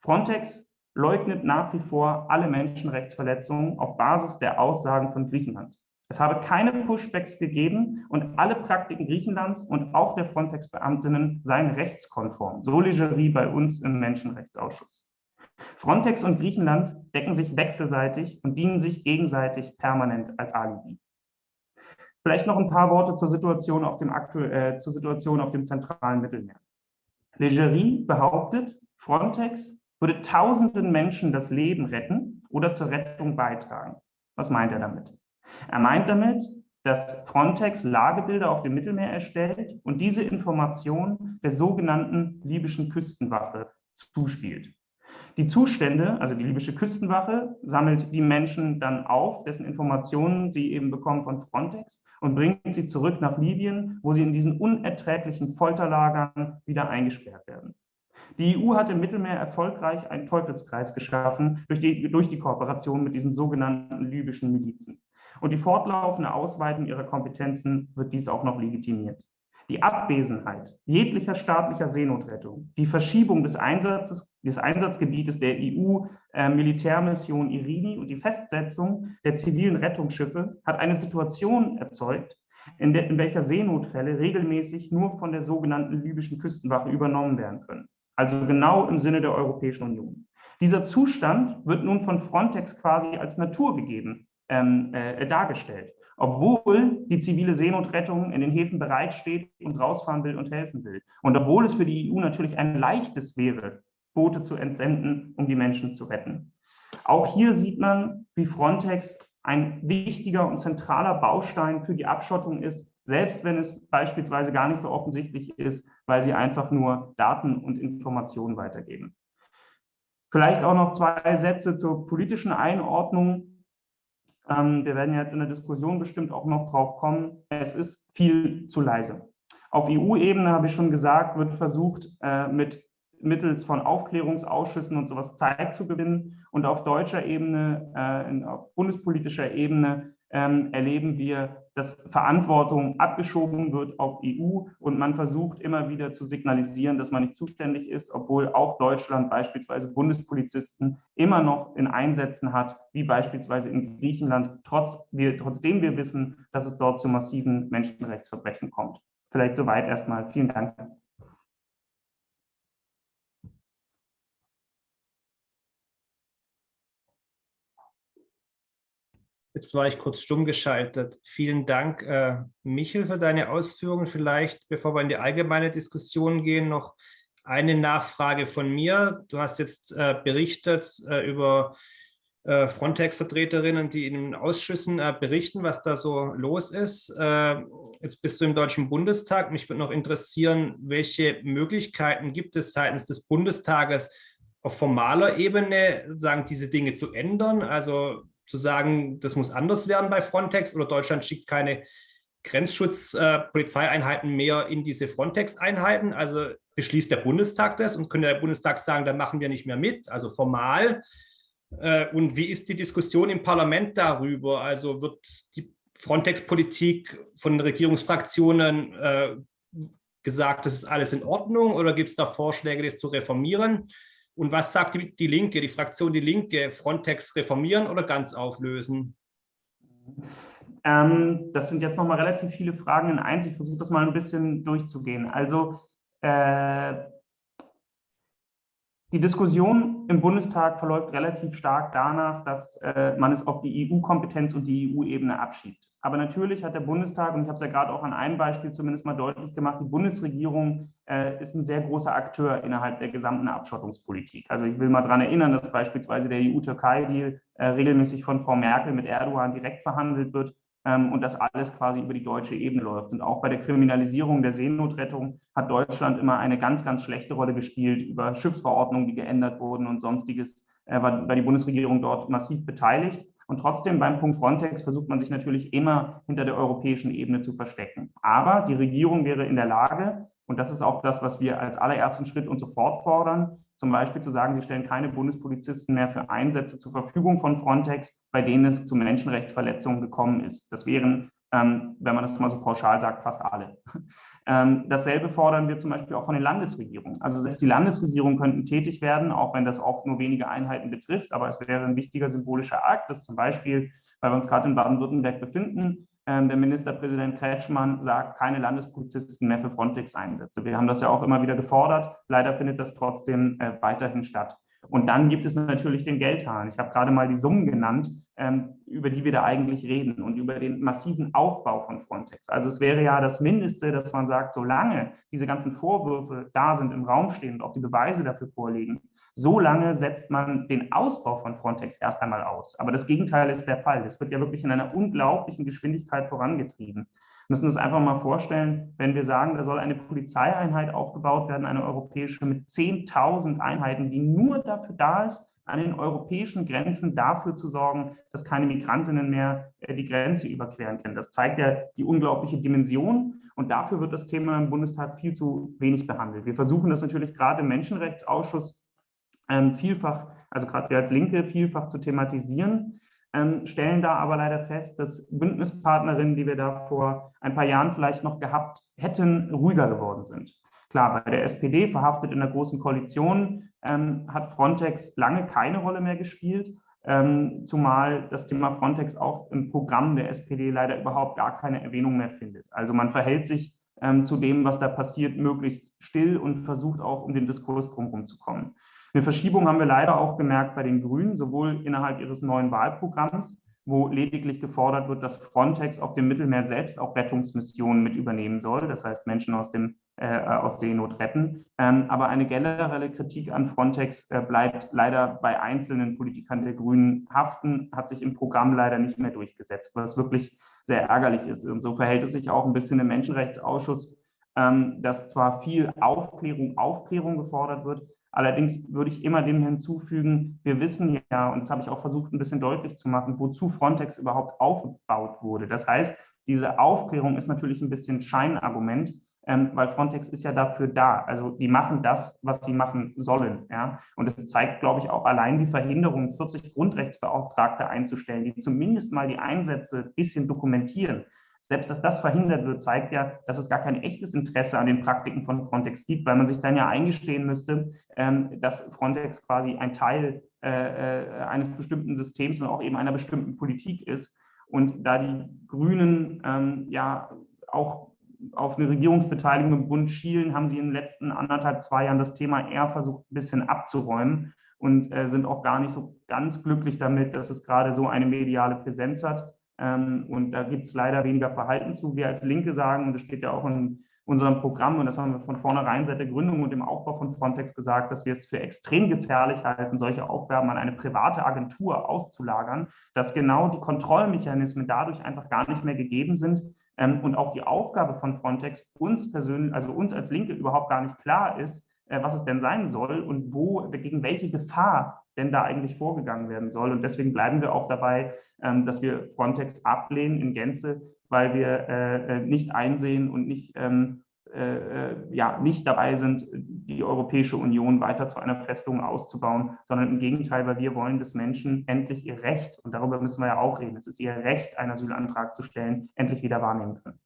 Frontex leugnet nach wie vor alle Menschenrechtsverletzungen auf Basis der Aussagen von Griechenland. Es habe keine Pushbacks gegeben und alle Praktiken Griechenlands und auch der Frontex-Beamtinnen seien rechtskonform. So Legerie bei uns im Menschenrechtsausschuss. Frontex und Griechenland decken sich wechselseitig und dienen sich gegenseitig permanent als Alibi. Vielleicht noch ein paar Worte zur Situation auf dem, äh, zur Situation auf dem zentralen Mittelmeer. Legerie behauptet, Frontex würde tausenden Menschen das Leben retten oder zur Rettung beitragen. Was meint er damit? Er meint damit, dass Frontex Lagebilder auf dem Mittelmeer erstellt und diese Information der sogenannten libyschen Küstenwache zuspielt. Die Zustände, also die libysche Küstenwache, sammelt die Menschen dann auf, dessen Informationen sie eben bekommen von Frontex und bringt sie zurück nach Libyen, wo sie in diesen unerträglichen Folterlagern wieder eingesperrt werden. Die EU hat im Mittelmeer erfolgreich einen Teufelskreis geschaffen durch die, durch die Kooperation mit diesen sogenannten libyschen Milizen. Und die fortlaufende Ausweitung ihrer Kompetenzen wird dies auch noch legitimiert. Die Abwesenheit jeglicher staatlicher Seenotrettung, die Verschiebung des, Einsatzes, des Einsatzgebietes der EU-Militärmission äh, Irini und die Festsetzung der zivilen Rettungsschiffe hat eine Situation erzeugt, in, der, in welcher Seenotfälle regelmäßig nur von der sogenannten libyschen Küstenwache übernommen werden können. Also genau im Sinne der Europäischen Union. Dieser Zustand wird nun von Frontex quasi als naturgegeben ähm, äh, dargestellt obwohl die zivile Seenotrettung in den Häfen bereitsteht und rausfahren will und helfen will. Und obwohl es für die EU natürlich ein leichtes wäre, Boote zu entsenden, um die Menschen zu retten. Auch hier sieht man, wie Frontex ein wichtiger und zentraler Baustein für die Abschottung ist, selbst wenn es beispielsweise gar nicht so offensichtlich ist, weil sie einfach nur Daten und Informationen weitergeben. Vielleicht auch noch zwei Sätze zur politischen Einordnung ähm, wir werden jetzt in der Diskussion bestimmt auch noch drauf kommen. Es ist viel zu leise. Auf EU-Ebene, habe ich schon gesagt, wird versucht, äh, mit mittels von Aufklärungsausschüssen und sowas Zeit zu gewinnen. Und auf deutscher Ebene, äh, in, auf bundespolitischer Ebene ähm, erleben wir, dass Verantwortung abgeschoben wird auf EU und man versucht immer wieder zu signalisieren, dass man nicht zuständig ist, obwohl auch Deutschland beispielsweise Bundespolizisten immer noch in Einsätzen hat, wie beispielsweise in Griechenland, trotz wir, trotzdem wir wissen, dass es dort zu massiven Menschenrechtsverbrechen kommt. Vielleicht soweit erstmal. Vielen Dank. Jetzt war ich kurz stumm geschaltet. Vielen Dank, äh, Michel, für deine Ausführungen. Vielleicht, bevor wir in die allgemeine Diskussion gehen, noch eine Nachfrage von mir. Du hast jetzt äh, berichtet äh, über äh, Frontex-Vertreterinnen, die in den Ausschüssen äh, berichten, was da so los ist. Äh, jetzt bist du im Deutschen Bundestag. Mich würde noch interessieren, welche Möglichkeiten gibt es seitens des Bundestages auf formaler Ebene, sagen, diese Dinge zu ändern? Also zu sagen, das muss anders werden bei Frontex oder Deutschland schickt keine Grenzschutz-Polizeieinheiten äh, mehr in diese Frontex-Einheiten. Also beschließt der Bundestag das und könnte der Bundestag sagen, dann machen wir nicht mehr mit, also formal. Äh, und wie ist die Diskussion im Parlament darüber? Also wird die Frontex-Politik von Regierungsfraktionen äh, gesagt, das ist alles in Ordnung oder gibt es da Vorschläge, das zu reformieren? Und was sagt die, die Linke, die Fraktion Die Linke, Frontex reformieren oder ganz auflösen? Ähm, das sind jetzt nochmal relativ viele Fragen in eins. Ich versuche das mal ein bisschen durchzugehen. Also äh, die Diskussion im Bundestag verläuft relativ stark danach, dass äh, man es auf die EU-Kompetenz und die EU-Ebene abschiebt. Aber natürlich hat der Bundestag, und ich habe es ja gerade auch an einem Beispiel zumindest mal deutlich gemacht, die Bundesregierung äh, ist ein sehr großer Akteur innerhalb der gesamten Abschottungspolitik. Also ich will mal daran erinnern, dass beispielsweise der EU-Türkei-Deal äh, regelmäßig von Frau Merkel mit Erdogan direkt verhandelt wird und das alles quasi über die deutsche Ebene läuft. Und auch bei der Kriminalisierung der Seenotrettung hat Deutschland immer eine ganz, ganz schlechte Rolle gespielt über Schiffsverordnungen, die geändert wurden und sonstiges, äh, war, war die Bundesregierung dort massiv beteiligt. Und trotzdem beim Punkt Frontex versucht man sich natürlich immer hinter der europäischen Ebene zu verstecken. Aber die Regierung wäre in der Lage, und das ist auch das, was wir als allerersten Schritt und sofort fordern, zum Beispiel zu sagen, sie stellen keine Bundespolizisten mehr für Einsätze zur Verfügung von Frontex, bei denen es zu Menschenrechtsverletzungen gekommen ist. Das wären, ähm, wenn man das mal so pauschal sagt, fast alle. Ähm, dasselbe fordern wir zum Beispiel auch von den Landesregierungen. Also selbst die Landesregierungen könnten tätig werden, auch wenn das oft nur wenige Einheiten betrifft. Aber es wäre ein wichtiger symbolischer Akt, dass zum Beispiel, weil wir uns gerade in Baden-Württemberg befinden, ähm, der Ministerpräsident Kretschmann sagt, keine Landespolizisten mehr für Frontex-Einsätze. Wir haben das ja auch immer wieder gefordert. Leider findet das trotzdem äh, weiterhin statt. Und dann gibt es natürlich den Geldhahn. Ich habe gerade mal die Summen genannt, ähm, über die wir da eigentlich reden und über den massiven Aufbau von Frontex. Also es wäre ja das Mindeste, dass man sagt, solange diese ganzen Vorwürfe da sind, im Raum stehen und auch die Beweise dafür vorliegen, solange setzt man den Ausbau von Frontex erst einmal aus. Aber das Gegenteil ist der Fall. Es wird ja wirklich in einer unglaublichen Geschwindigkeit vorangetrieben müssen uns einfach mal vorstellen, wenn wir sagen, da soll eine Polizeieinheit aufgebaut werden, eine europäische mit 10.000 Einheiten, die nur dafür da ist, an den europäischen Grenzen dafür zu sorgen, dass keine Migrantinnen mehr äh, die Grenze überqueren können. Das zeigt ja die unglaubliche Dimension und dafür wird das Thema im Bundestag viel zu wenig behandelt. Wir versuchen das natürlich gerade im Menschenrechtsausschuss vielfach, also gerade wir als Linke vielfach zu thematisieren. ähm, stellen da aber leider fest, dass Bündnispartnerinnen, die wir da vor ein paar Jahren vielleicht noch gehabt hätten, ruhiger geworden sind. Klar, bei der SPD, verhaftet in der Großen Koalition, ähm, hat Frontex lange keine Rolle mehr gespielt, ähm, zumal das Thema Frontex auch im Programm der SPD leider überhaupt gar keine Erwähnung mehr findet. Also man verhält sich ähm, zu dem, was da passiert, möglichst still und versucht auch, um den Diskurs drumherum zu kommen. Eine Verschiebung haben wir leider auch gemerkt bei den Grünen, sowohl innerhalb ihres neuen Wahlprogramms, wo lediglich gefordert wird, dass Frontex auf dem Mittelmeer selbst auch Rettungsmissionen mit übernehmen soll, das heißt Menschen aus, dem, äh, aus Seenot retten. Ähm, aber eine generelle Kritik an Frontex äh, bleibt leider bei einzelnen Politikern der Grünen haften, hat sich im Programm leider nicht mehr durchgesetzt, was wirklich sehr ärgerlich ist. Und so verhält es sich auch ein bisschen im Menschenrechtsausschuss, ähm, dass zwar viel Aufklärung, Aufklärung gefordert wird, Allerdings würde ich immer dem hinzufügen, wir wissen ja, und das habe ich auch versucht ein bisschen deutlich zu machen, wozu Frontex überhaupt aufgebaut wurde. Das heißt, diese Aufklärung ist natürlich ein bisschen Scheinargument, ähm, weil Frontex ist ja dafür da. Also die machen das, was sie machen sollen. Ja? Und es zeigt, glaube ich, auch allein die Verhinderung, 40 Grundrechtsbeauftragte einzustellen, die zumindest mal die Einsätze ein bisschen dokumentieren. Selbst dass das verhindert wird, zeigt ja, dass es gar kein echtes Interesse an den Praktiken von Frontex gibt, weil man sich dann ja eingestehen müsste, ähm, dass Frontex quasi ein Teil äh, äh, eines bestimmten Systems und auch eben einer bestimmten Politik ist. Und da die Grünen ähm, ja auch auf eine Regierungsbeteiligung im Bund schielen, haben sie in den letzten anderthalb, zwei Jahren das Thema eher versucht, ein bisschen abzuräumen und äh, sind auch gar nicht so ganz glücklich damit, dass es gerade so eine mediale Präsenz hat. Ähm, und da gibt es leider weniger Verhalten zu. Wir als Linke sagen, und das steht ja auch in unserem Programm, und das haben wir von vornherein seit der Gründung und dem Aufbau von Frontex gesagt, dass wir es für extrem gefährlich halten, solche Aufgaben an eine private Agentur auszulagern, dass genau die Kontrollmechanismen dadurch einfach gar nicht mehr gegeben sind ähm, und auch die Aufgabe von Frontex uns persönlich, also uns als Linke überhaupt gar nicht klar ist, äh, was es denn sein soll und wo, gegen welche Gefahr denn da eigentlich vorgegangen werden soll. Und deswegen bleiben wir auch dabei, ähm, dass wir Frontex ablehnen in Gänze, weil wir äh, äh, nicht einsehen und nicht, ähm, ja, nicht dabei sind, die Europäische Union weiter zu einer Festung auszubauen, sondern im Gegenteil, weil wir wollen, dass Menschen endlich ihr Recht, und darüber müssen wir ja auch reden, es ist ihr Recht, einen Asylantrag zu stellen, endlich wieder wahrnehmen können.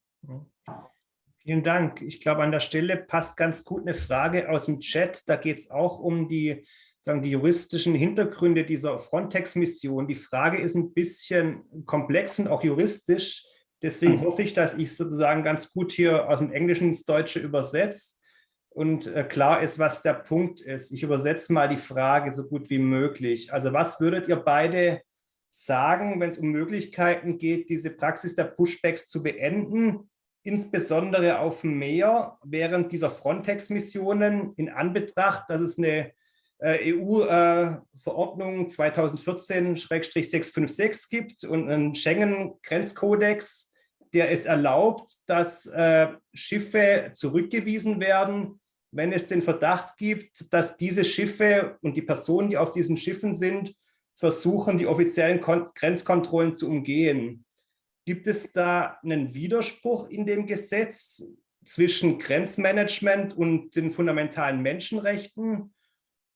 Vielen Dank. Ich glaube, an der Stelle passt ganz gut eine Frage aus dem Chat. Da geht es auch um die sagen, die juristischen Hintergründe dieser Frontex-Mission. Die Frage ist ein bisschen komplex und auch juristisch. Deswegen mhm. hoffe ich, dass ich sozusagen ganz gut hier aus dem Englischen ins Deutsche übersetze und äh, klar ist, was der Punkt ist. Ich übersetze mal die Frage so gut wie möglich. Also was würdet ihr beide sagen, wenn es um Möglichkeiten geht, diese Praxis der Pushbacks zu beenden, insbesondere auf dem Meer während dieser Frontex-Missionen in Anbetracht, dass es eine EU-Verordnung 2014-656 gibt und einen Schengen-Grenzkodex, der es erlaubt, dass äh, Schiffe zurückgewiesen werden, wenn es den Verdacht gibt, dass diese Schiffe und die Personen, die auf diesen Schiffen sind, versuchen, die offiziellen Grenzkontrollen zu umgehen. Gibt es da einen Widerspruch in dem Gesetz zwischen Grenzmanagement und den fundamentalen Menschenrechten?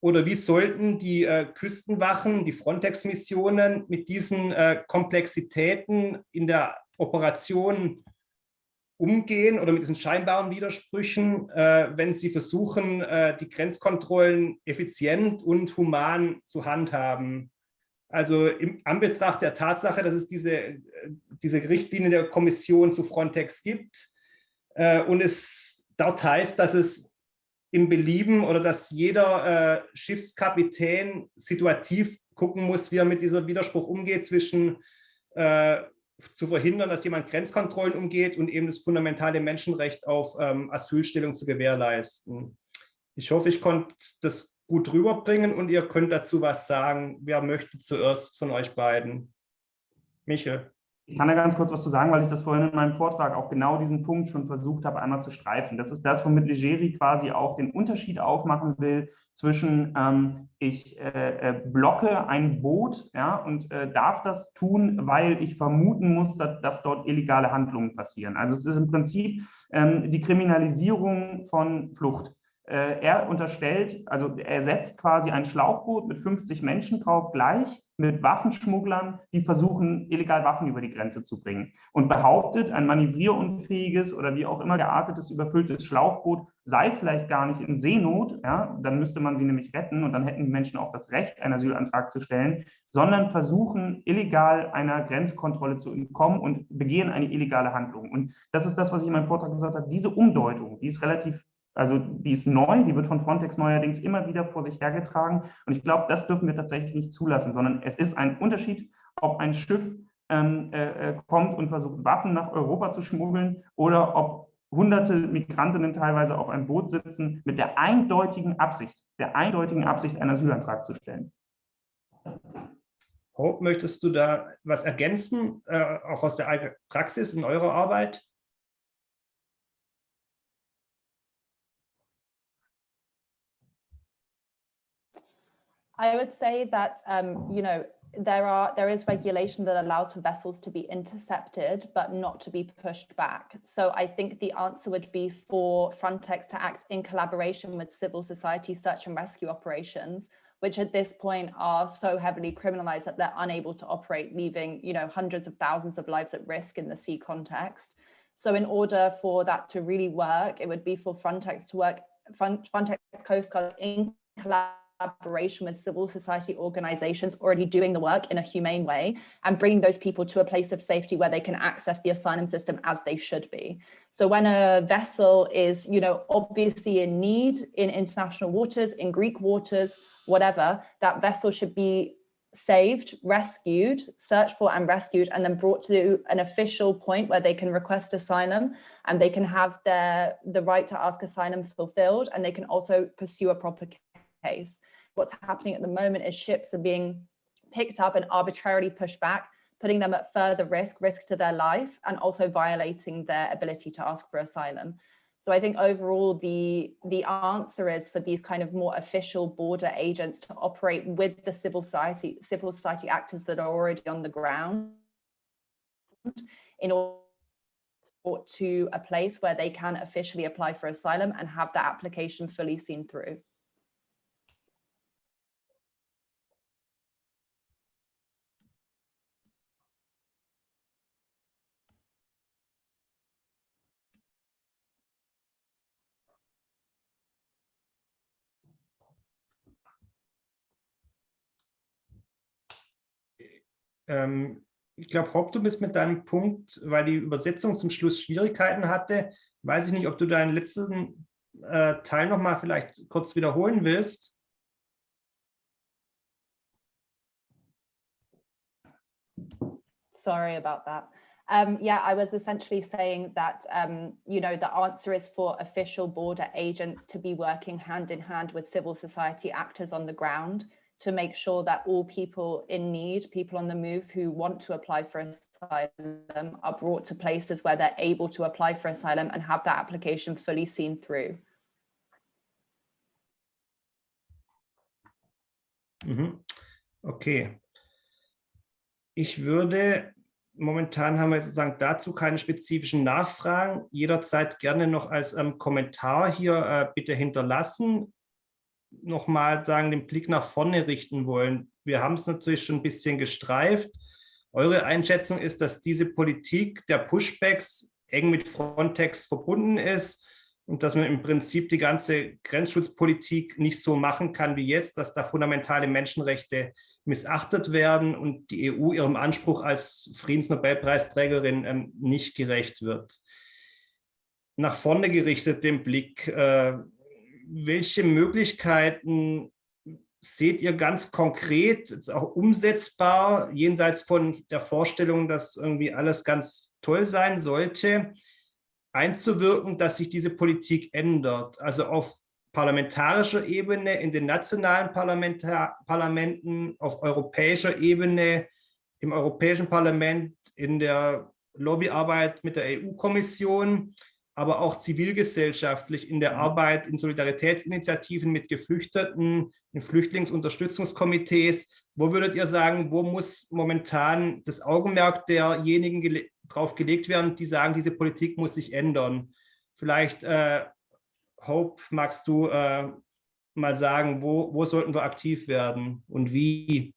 Oder wie sollten die äh, Küstenwachen, die Frontex-Missionen mit diesen äh, Komplexitäten in der Operation umgehen oder mit diesen scheinbaren Widersprüchen, äh, wenn sie versuchen, äh, die Grenzkontrollen effizient und human zu handhaben? Also im Anbetracht der Tatsache, dass es diese, äh, diese Richtlinie der Kommission zu Frontex gibt äh, und es dort heißt, dass es im Belieben oder dass jeder äh, Schiffskapitän situativ gucken muss, wie er mit diesem Widerspruch umgeht zwischen äh, zu verhindern, dass jemand Grenzkontrollen umgeht und eben das fundamentale Menschenrecht auf ähm, Asylstellung zu gewährleisten. Ich hoffe, ich konnte das gut rüberbringen und ihr könnt dazu was sagen. Wer möchte zuerst von euch beiden? Michel. Ich kann da ganz kurz was zu sagen, weil ich das vorhin in meinem Vortrag auch genau diesen Punkt schon versucht habe, einmal zu streifen. Das ist das, womit Legeri quasi auch den Unterschied aufmachen will zwischen ähm, ich äh, äh, blocke ein Boot ja, und äh, darf das tun, weil ich vermuten muss, dass, dass, dort illegale Handlungen passieren. Also es ist im Prinzip ähm, die Kriminalisierung von Flucht. Äh, er unterstellt, also er setzt quasi ein Schlauchboot mit 50 Menschen drauf gleich mit Waffenschmugglern, die versuchen, illegal Waffen über die Grenze zu bringen und behauptet, ein manövrierunfähiges oder wie auch immer geartetes, überfülltes Schlauchboot sei vielleicht gar nicht in Seenot, ja, dann müsste man sie nämlich retten und dann hätten die Menschen auch das Recht, einen Asylantrag zu stellen, sondern versuchen, illegal einer Grenzkontrolle zu entkommen und begehen eine illegale Handlung. Und das ist das, was ich in meinem Vortrag gesagt habe, diese Umdeutung, die ist relativ also die ist neu, die wird von Frontex neuerdings immer wieder vor sich hergetragen. Und ich glaube, das dürfen wir tatsächlich nicht zulassen, sondern es ist ein Unterschied, ob ein Schiff ähm, äh, äh, kommt und versucht, Waffen nach Europa zu schmuggeln oder ob hunderte Migrantinnen teilweise auf einem Boot sitzen mit der eindeutigen Absicht, der eindeutigen Absicht, einen Asylantrag zu stellen. Hope, möchtest du da was ergänzen, äh, auch aus der Praxis in eurer Arbeit? I would say that, um, you know, there are there is regulation that allows for vessels to be intercepted but not to be pushed back. So i think the answer would be for frontex to act in collaboration with civil society search and rescue operations which at this point are so heavily criminalized that they're unable to operate leaving you know hundreds of thousands of lives at risk in the sea context. So in order for that to really work it would be for frontex to work frontex coast guard in collaboration collaboration with civil society organizations already doing the work in a humane way and bringing those people to a place of safety where they can access the asylum system as they should be. So when a vessel is, you know, obviously in need in international waters, in Greek waters, whatever, that vessel should be saved, rescued, searched for and rescued, and then brought to an official point where they can request asylum and they can have their the right to ask asylum fulfilled and they can also pursue a proper case. What's happening at the moment is ships are being picked up and arbitrarily pushed back, putting them at further risk, risk to their life, and also violating their ability to ask for asylum. So I think overall the the answer is for these kind of more official border agents to operate with the civil society civil society actors that are already on the ground in order to a place where they can officially apply for asylum and have that application fully seen through. Ähm, ich glaube, Hopp, du bist mit deinem Punkt, weil die Übersetzung zum Schluss Schwierigkeiten hatte. Weiß ich nicht, ob du deinen letzten äh, Teil noch mal vielleicht kurz wiederholen willst. Sorry about that. Um, yeah, I was essentially saying that, um, you know, the answer is for official border agents to be working hand in hand with civil society actors on the ground to make sure that all people in need, people on the move who want to apply for asylum are brought to places where they're able to apply for asylum and have that application fully seen through. Mhm. Okay. Ich würde, momentan haben wir sozusagen dazu keine spezifischen Nachfragen, jederzeit gerne noch als ähm, Kommentar hier äh, bitte hinterlassen nochmal sagen, den Blick nach vorne richten wollen. Wir haben es natürlich schon ein bisschen gestreift. Eure Einschätzung ist, dass diese Politik der Pushbacks eng mit Frontex verbunden ist und dass man im Prinzip die ganze Grenzschutzpolitik nicht so machen kann wie jetzt, dass da fundamentale Menschenrechte missachtet werden und die EU ihrem Anspruch als Friedensnobelpreisträgerin ähm, nicht gerecht wird. Nach vorne gerichtet den Blick, äh, welche Möglichkeiten seht ihr ganz konkret, auch umsetzbar, jenseits von der Vorstellung, dass irgendwie alles ganz toll sein sollte, einzuwirken, dass sich diese Politik ändert? Also auf parlamentarischer Ebene, in den nationalen Parlamentar Parlamenten, auf europäischer Ebene, im Europäischen Parlament, in der Lobbyarbeit mit der EU-Kommission, aber auch zivilgesellschaftlich in der mhm. Arbeit in Solidaritätsinitiativen mit Geflüchteten, in Flüchtlingsunterstützungskomitees. Wo würdet ihr sagen, wo muss momentan das Augenmerk derjenigen gele drauf gelegt werden, die sagen, diese Politik muss sich ändern? Vielleicht äh, Hope, magst du äh, mal sagen, wo, wo sollten wir aktiv werden und wie?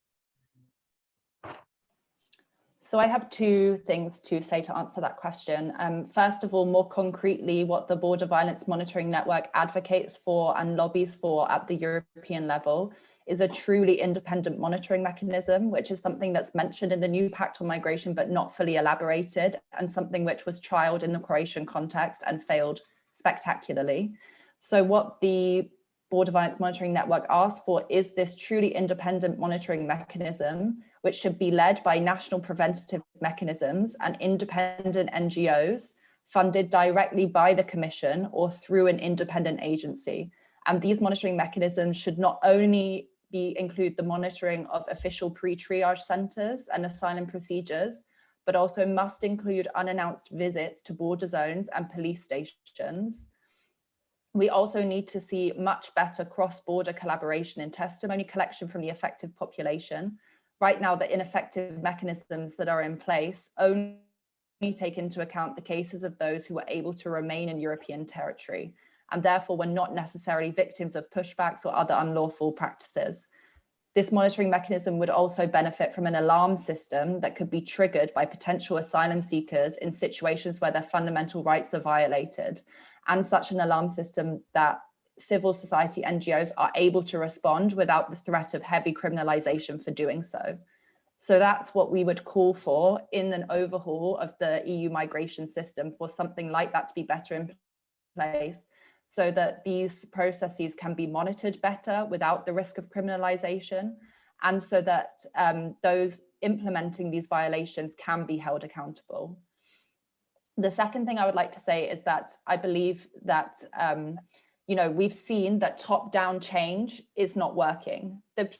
So I have two things to say to answer that question. Um, first of all, more concretely, what the Border Violence Monitoring Network advocates for and lobbies for at the European level is a truly independent monitoring mechanism, which is something that's mentioned in the new Pact on Migration, but not fully elaborated, and something which was trialed in the Croatian context and failed spectacularly. So what the Border Violence Monitoring Network asks for is this truly independent monitoring mechanism, which should be led by national preventative mechanisms and independent NGOs funded directly by the Commission or through an independent agency. And these monitoring mechanisms should not only be include the monitoring of official pre-triage centres and asylum procedures, but also must include unannounced visits to border zones and police stations. We also need to see much better cross-border collaboration and testimony collection from the affected population. Right now, the ineffective mechanisms that are in place only take into account the cases of those who were able to remain in European territory and therefore were not necessarily victims of pushbacks or other unlawful practices. This monitoring mechanism would also benefit from an alarm system that could be triggered by potential asylum seekers in situations where their fundamental rights are violated, and such an alarm system that civil society NGOs are able to respond without the threat of heavy criminalization for doing so. So that's what we would call for in an overhaul of the EU migration system for something like that to be better in place so that these processes can be monitored better without the risk of criminalization and so that um, those implementing these violations can be held accountable. The second thing I would like to say is that I believe that, um, you know, we've seen that top-down change is not working. The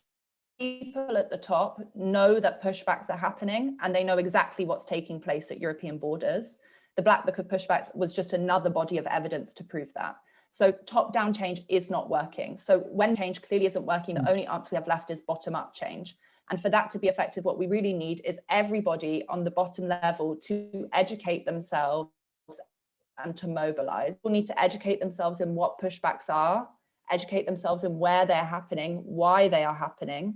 people at the top know that pushbacks are happening and they know exactly what's taking place at European borders. The Black Book of Pushbacks was just another body of evidence to prove that. So top down change is not working. So when change clearly isn't working, the hmm. only answer we have left is bottom up change. And for that to be effective, what we really need is everybody on the bottom level to educate themselves and to mobilize. People need to educate themselves in what pushbacks are, educate themselves in where they're happening, why they are happening,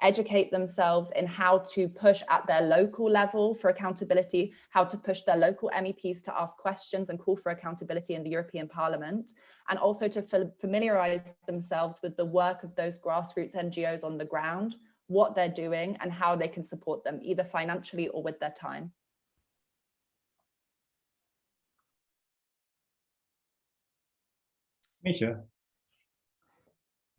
educate themselves in how to push at their local level for accountability, how to push their local MEPs to ask questions and call for accountability in the European Parliament, and also to familiarize themselves with the work of those grassroots NGOs on the ground, what they're doing and how they can support them, either financially or with their time. Micha.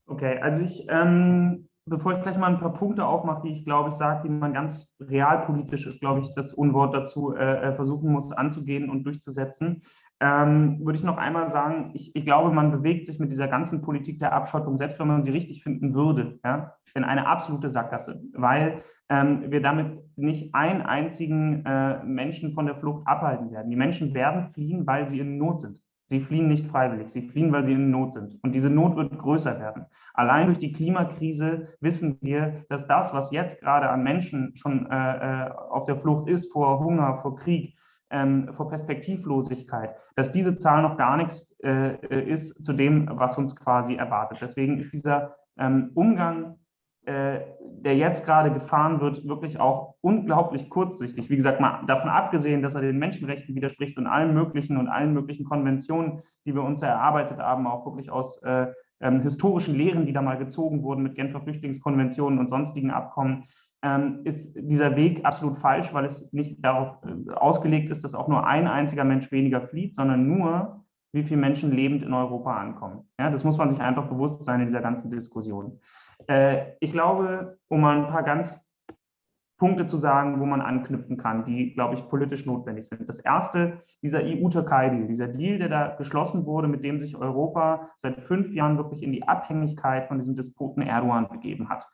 Okay, also ich ähm, bevor ich gleich mal ein paar Punkte aufmache, die ich glaube ich sage, die man ganz realpolitisch ist, glaube ich, das Unwort dazu äh, äh, versuchen muss anzugehen und durchzusetzen, ähm, würde ich noch einmal sagen, ich, ich, glaube, man bewegt sich mit dieser ganzen Politik der Abschottung, selbst wenn man sie richtig finden würde, ja, in eine absolute Sackgasse, weil ähm, wir damit nicht einen einzigen äh, Menschen von der Flucht abhalten werden. Die Menschen werden fliehen, weil sie in Not sind. Sie fliehen nicht freiwillig, sie fliehen, weil sie in Not sind. Und diese Not wird größer werden. Allein durch die Klimakrise wissen wir, dass das, was jetzt gerade an Menschen schon äh, äh, auf der Flucht ist, vor Hunger, vor Krieg, ähm, vor Perspektivlosigkeit, dass diese Zahl noch gar nichts äh, ist zu dem, was uns quasi erwartet. Deswegen ist dieser ähm, Umgang äh, der jetzt gerade gefahren wird, wirklich auch unglaublich kurzsichtig. Wie gesagt, mal davon abgesehen, dass er den Menschenrechten widerspricht und allen möglichen und allen möglichen Konventionen, die wir uns erarbeitet haben, auch wirklich aus äh, ähm, historischen Lehren, die da mal gezogen wurden mit Genfer Flüchtlingskonventionen und sonstigen Abkommen, ähm, ist dieser Weg absolut falsch, weil es nicht darauf äh, ausgelegt ist, dass auch nur ein einziger Mensch weniger flieht, sondern nur, wie viele Menschen lebend in Europa ankommen. Ja, das muss man sich einfach bewusst sein in dieser ganzen Diskussion. Äh, ich glaube, um mal ein paar ganz Punkte zu sagen, wo man anknüpfen kann, die, glaube ich, politisch notwendig sind. Das erste, dieser EU-Türkei-Deal, dieser Deal, der da geschlossen wurde, mit dem sich Europa seit fünf Jahren wirklich in die Abhängigkeit von diesem Despoten Erdogan begeben hat.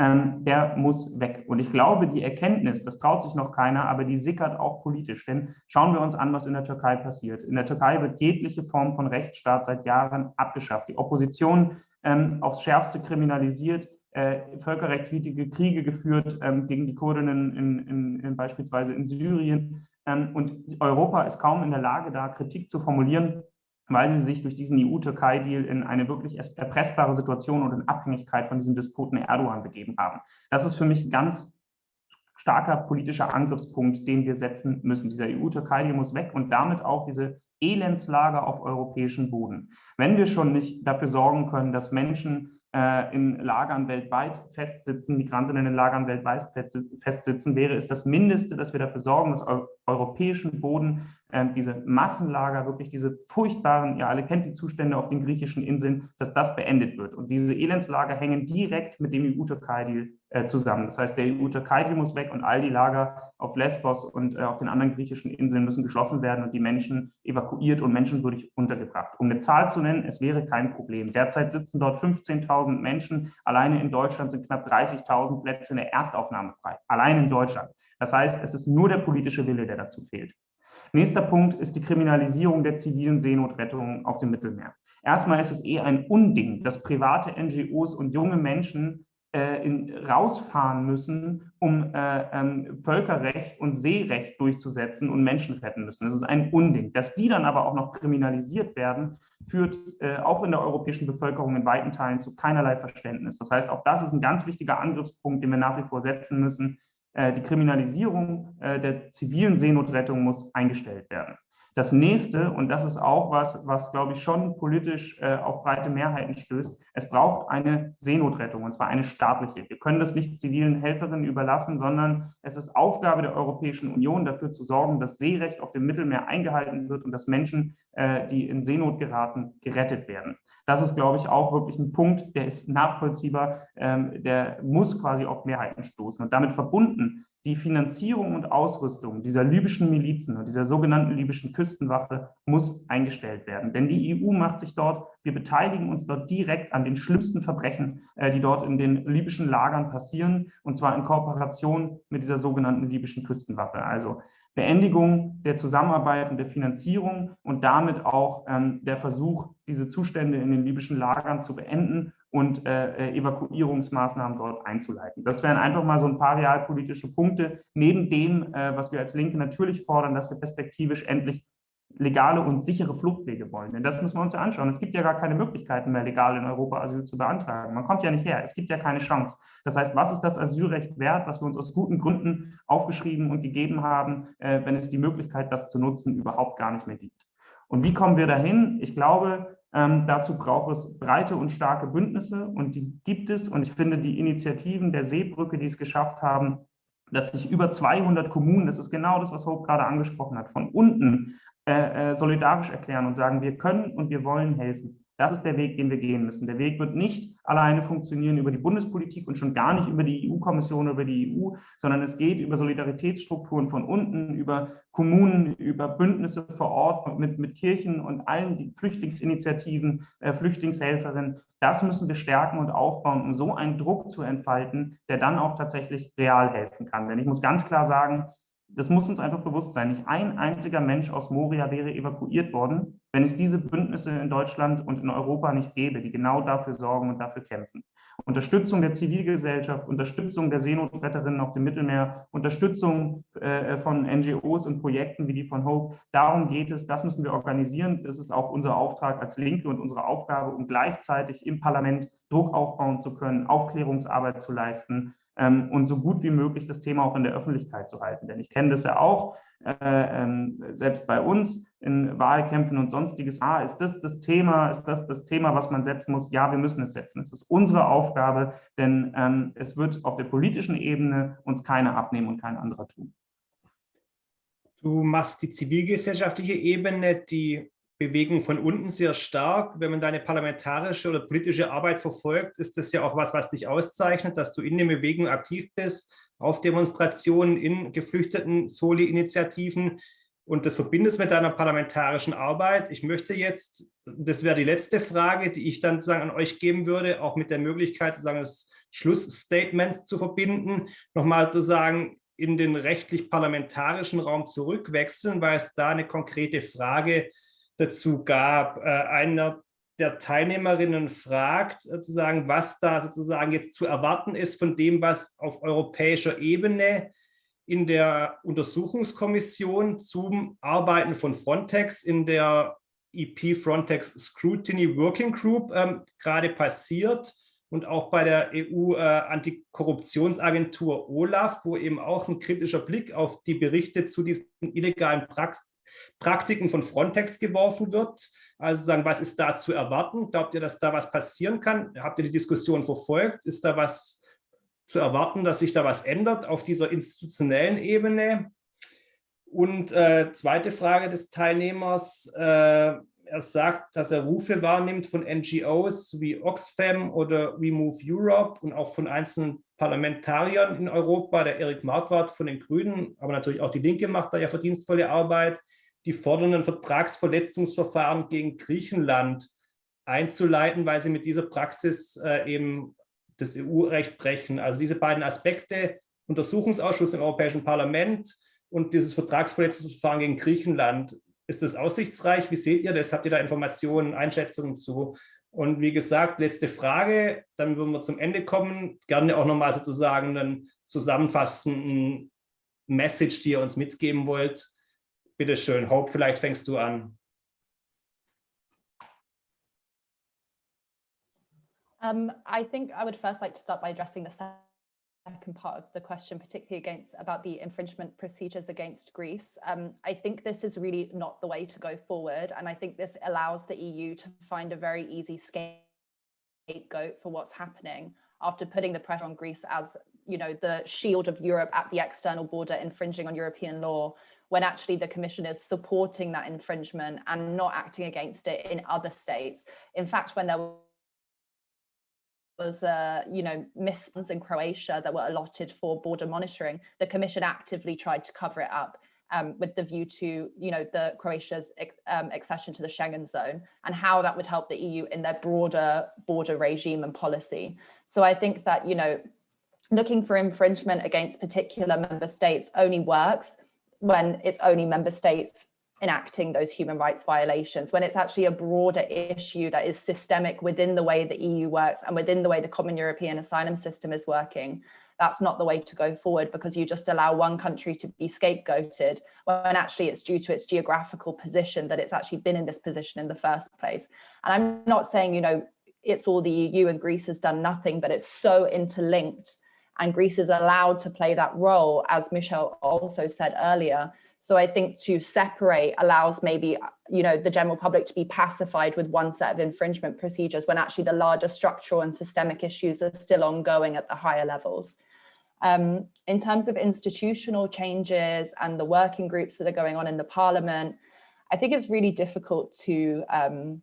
Ähm, der muss weg. Und ich glaube, die Erkenntnis, das traut sich noch keiner, aber die sickert auch politisch. Denn schauen wir uns an, was in der Türkei passiert. In der Türkei wird jegliche Form von Rechtsstaat seit Jahren abgeschafft. Die Opposition ähm, aufs Schärfste kriminalisiert, äh, völkerrechtswidrige Kriege geführt ähm, gegen die Kurdinnen in, in, in beispielsweise in Syrien. Ähm, und Europa ist kaum in der Lage, da Kritik zu formulieren, weil sie sich durch diesen EU-Türkei-Deal in eine wirklich erpressbare Situation und in Abhängigkeit von diesem Despoten Erdogan begeben haben. Das ist für mich ein ganz starker politischer Angriffspunkt, den wir setzen müssen. Dieser EU-Türkei-Deal muss weg und damit auch diese Elendslage auf europäischem Boden. Wenn wir schon nicht dafür sorgen können, dass Menschen äh, in Lagern weltweit festsitzen, Migrantinnen in Lagern weltweit festsitzen, wäre es das Mindeste, dass wir dafür sorgen, dass auf europäischen Boden äh, diese Massenlager, wirklich diese furchtbaren, ihr alle kennt die Zustände auf den griechischen Inseln, dass das beendet wird. Und diese Elendslager hängen direkt mit dem EU-Türkei-Deal äh, zusammen. Das heißt, der EU-Türkei-Deal muss weg und all die Lager auf Lesbos und äh, auf den anderen griechischen Inseln müssen geschlossen werden und die Menschen evakuiert und menschenwürdig untergebracht. Um eine Zahl zu nennen, es wäre kein Problem. Derzeit sitzen dort 15.000 Menschen. Alleine in Deutschland sind knapp 30.000 Plätze in der Erstaufnahme frei. Allein in Deutschland. Das heißt, es ist nur der politische Wille, der dazu fehlt. Nächster Punkt ist die Kriminalisierung der zivilen Seenotrettung auf dem Mittelmeer. Erstmal ist es eh ein Unding, dass private NGOs und junge Menschen in, rausfahren müssen, um äh, ähm, Völkerrecht und Seerecht durchzusetzen und Menschen retten müssen. Das ist ein Unding. Dass die dann aber auch noch kriminalisiert werden, führt äh, auch in der europäischen Bevölkerung in weiten Teilen zu keinerlei Verständnis. Das heißt, auch das ist ein ganz wichtiger Angriffspunkt, den wir nach wie vor setzen müssen. Äh, die Kriminalisierung äh, der zivilen Seenotrettung muss eingestellt werden. Das nächste, und das ist auch was, was glaube ich schon politisch äh, auf breite Mehrheiten stößt, es braucht eine Seenotrettung, und zwar eine staatliche. Wir können das nicht zivilen Helferinnen überlassen, sondern es ist Aufgabe der Europäischen Union, dafür zu sorgen, dass Seerecht auf dem Mittelmeer eingehalten wird und dass Menschen, äh, die in Seenot geraten, gerettet werden. Das ist, glaube ich, auch wirklich ein Punkt, der ist nachvollziehbar, ähm, der muss quasi auf Mehrheiten stoßen. Und damit verbunden die Finanzierung und Ausrüstung dieser libyschen Milizen und dieser sogenannten libyschen Küstenwache muss eingestellt werden. Denn die EU macht sich dort, wir beteiligen uns dort direkt an den schlimmsten Verbrechen, äh, die dort in den libyschen Lagern passieren, und zwar in Kooperation mit dieser sogenannten libyschen Küstenwache. Also Beendigung der Zusammenarbeit und der Finanzierung und damit auch ähm, der Versuch, diese Zustände in den libyschen Lagern zu beenden und äh, äh, Evakuierungsmaßnahmen dort einzuleiten. Das wären einfach mal so ein paar realpolitische Punkte, neben dem, äh, was wir als Linke natürlich fordern, dass wir perspektivisch endlich legale und sichere Fluchtwege wollen. Denn das müssen wir uns ja anschauen. Es gibt ja gar keine Möglichkeiten mehr, legal in Europa Asyl zu beantragen. Man kommt ja nicht her. Es gibt ja keine Chance. Das heißt, was ist das Asylrecht wert, was wir uns aus guten Gründen aufgeschrieben und gegeben haben, äh, wenn es die Möglichkeit, das zu nutzen, überhaupt gar nicht mehr gibt? Und wie kommen wir dahin? Ich glaube, ähm, dazu braucht es breite und starke Bündnisse und die gibt es. Und ich finde, die Initiativen der Seebrücke, die es geschafft haben, dass sich über 200 Kommunen, das ist genau das, was Hope gerade angesprochen hat, von unten äh, äh, solidarisch erklären und sagen, wir können und wir wollen helfen. Das ist der Weg, den wir gehen müssen. Der Weg wird nicht alleine funktionieren über die Bundespolitik und schon gar nicht über die EU-Kommission, über die EU, sondern es geht über Solidaritätsstrukturen von unten, über Kommunen, über Bündnisse vor Ort mit, mit Kirchen und allen Flüchtlingsinitiativen, äh, Flüchtlingshelferinnen. Das müssen wir stärken und aufbauen, um so einen Druck zu entfalten, der dann auch tatsächlich real helfen kann. Denn ich muss ganz klar sagen, das muss uns einfach bewusst sein. Nicht ein einziger Mensch aus Moria wäre evakuiert worden, wenn es diese Bündnisse in Deutschland und in Europa nicht gäbe, die genau dafür sorgen und dafür kämpfen. Unterstützung der Zivilgesellschaft, Unterstützung der Seenotretterinnen auf dem Mittelmeer, Unterstützung äh, von NGOs und Projekten wie die von Hope. Darum geht es, das müssen wir organisieren. Das ist auch unser Auftrag als Linke und unsere Aufgabe, um gleichzeitig im Parlament Druck aufbauen zu können, Aufklärungsarbeit zu leisten ähm, und so gut wie möglich das Thema auch in der Öffentlichkeit zu halten. Denn ich kenne das ja auch, äh, ähm, selbst bei uns in Wahlkämpfen und sonstiges. Ah, ist das das Thema? Ist das das Thema, was man setzen muss? Ja, wir müssen es setzen. Es ist unsere Aufgabe, denn ähm, es wird auf der politischen Ebene uns keiner abnehmen und kein anderer tun. Du machst die zivilgesellschaftliche Ebene, die Bewegung von unten sehr stark. Wenn man deine parlamentarische oder politische Arbeit verfolgt, ist das ja auch was, was dich auszeichnet, dass du in der Bewegung aktiv bist, auf Demonstrationen, in geflüchteten Soli-Initiativen und das verbindest mit deiner parlamentarischen Arbeit. Ich möchte jetzt, das wäre die letzte Frage, die ich dann sozusagen an euch geben würde, auch mit der Möglichkeit, sozusagen das Schlussstatement zu verbinden, nochmal zu sagen, in den rechtlich-parlamentarischen Raum zurückwechseln, weil es da eine konkrete Frage gibt dazu gab. Äh, einer der Teilnehmerinnen fragt sozusagen, was da sozusagen jetzt zu erwarten ist von dem, was auf europäischer Ebene in der Untersuchungskommission zum Arbeiten von Frontex in der EP Frontex Scrutiny Working Group ähm, gerade passiert und auch bei der EU-Antikorruptionsagentur äh, OLAF, wo eben auch ein kritischer Blick auf die Berichte zu diesen illegalen Prax Praktiken von Frontex geworfen wird. Also sagen, was ist da zu erwarten? Glaubt ihr, dass da was passieren kann? Habt ihr die Diskussion verfolgt? Ist da was zu erwarten, dass sich da was ändert auf dieser institutionellen Ebene? Und äh, zweite Frage des Teilnehmers, äh, er sagt, dass er Rufe wahrnimmt von NGOs wie Oxfam oder We Move Europe und auch von einzelnen Parlamentariern in Europa, der Erik Marquardt von den Grünen, aber natürlich auch die Linke macht da ja verdienstvolle Arbeit, die fordern ein Vertragsverletzungsverfahren gegen Griechenland einzuleiten, weil sie mit dieser Praxis äh, eben das EU-Recht brechen. Also diese beiden Aspekte, Untersuchungsausschuss im Europäischen Parlament und dieses Vertragsverletzungsverfahren gegen Griechenland, ist das aussichtsreich? Wie seht ihr das? Habt ihr da Informationen, Einschätzungen zu? Und wie gesagt, letzte Frage, dann würden wir zum Ende kommen. Gerne auch nochmal sozusagen einen zusammenfassenden Message, die ihr uns mitgeben wollt. Bitte schön, Hope, vielleicht fängst du an. Um, I think I would first like to start by addressing the second part of the question, particularly against about the infringement procedures against Greece. Um, I think this is really not the way to go forward. And I think this allows the EU to find a very easy scapegoat for what's happening after putting the pressure on Greece as, you know, the shield of Europe at the external border infringing on European law, when actually the commission is supporting that infringement and not acting against it in other states. In fact, when there was, uh, you know, missions in Croatia that were allotted for border monitoring, the Commission actively tried to cover it up um, with the view to, you know, the Croatia's um, accession to the Schengen zone and how that would help the EU in their broader border regime and policy. So I think that, you know, looking for infringement against particular member states only works when it's only member states enacting those human rights violations when it's actually a broader issue that is systemic within the way the EU works and within the way the common European asylum system is working. That's not the way to go forward because you just allow one country to be scapegoated when actually it's due to its geographical position that it's actually been in this position in the first place. And I'm not saying, you know, it's all the EU and Greece has done nothing, but it's so interlinked and Greece is allowed to play that role, as Michelle also said earlier, so I think to separate allows maybe, you know, the general public to be pacified with one set of infringement procedures when actually the larger structural and systemic issues are still ongoing at the higher levels. Um, in terms of institutional changes and the working groups that are going on in the parliament, I think it's really difficult to um,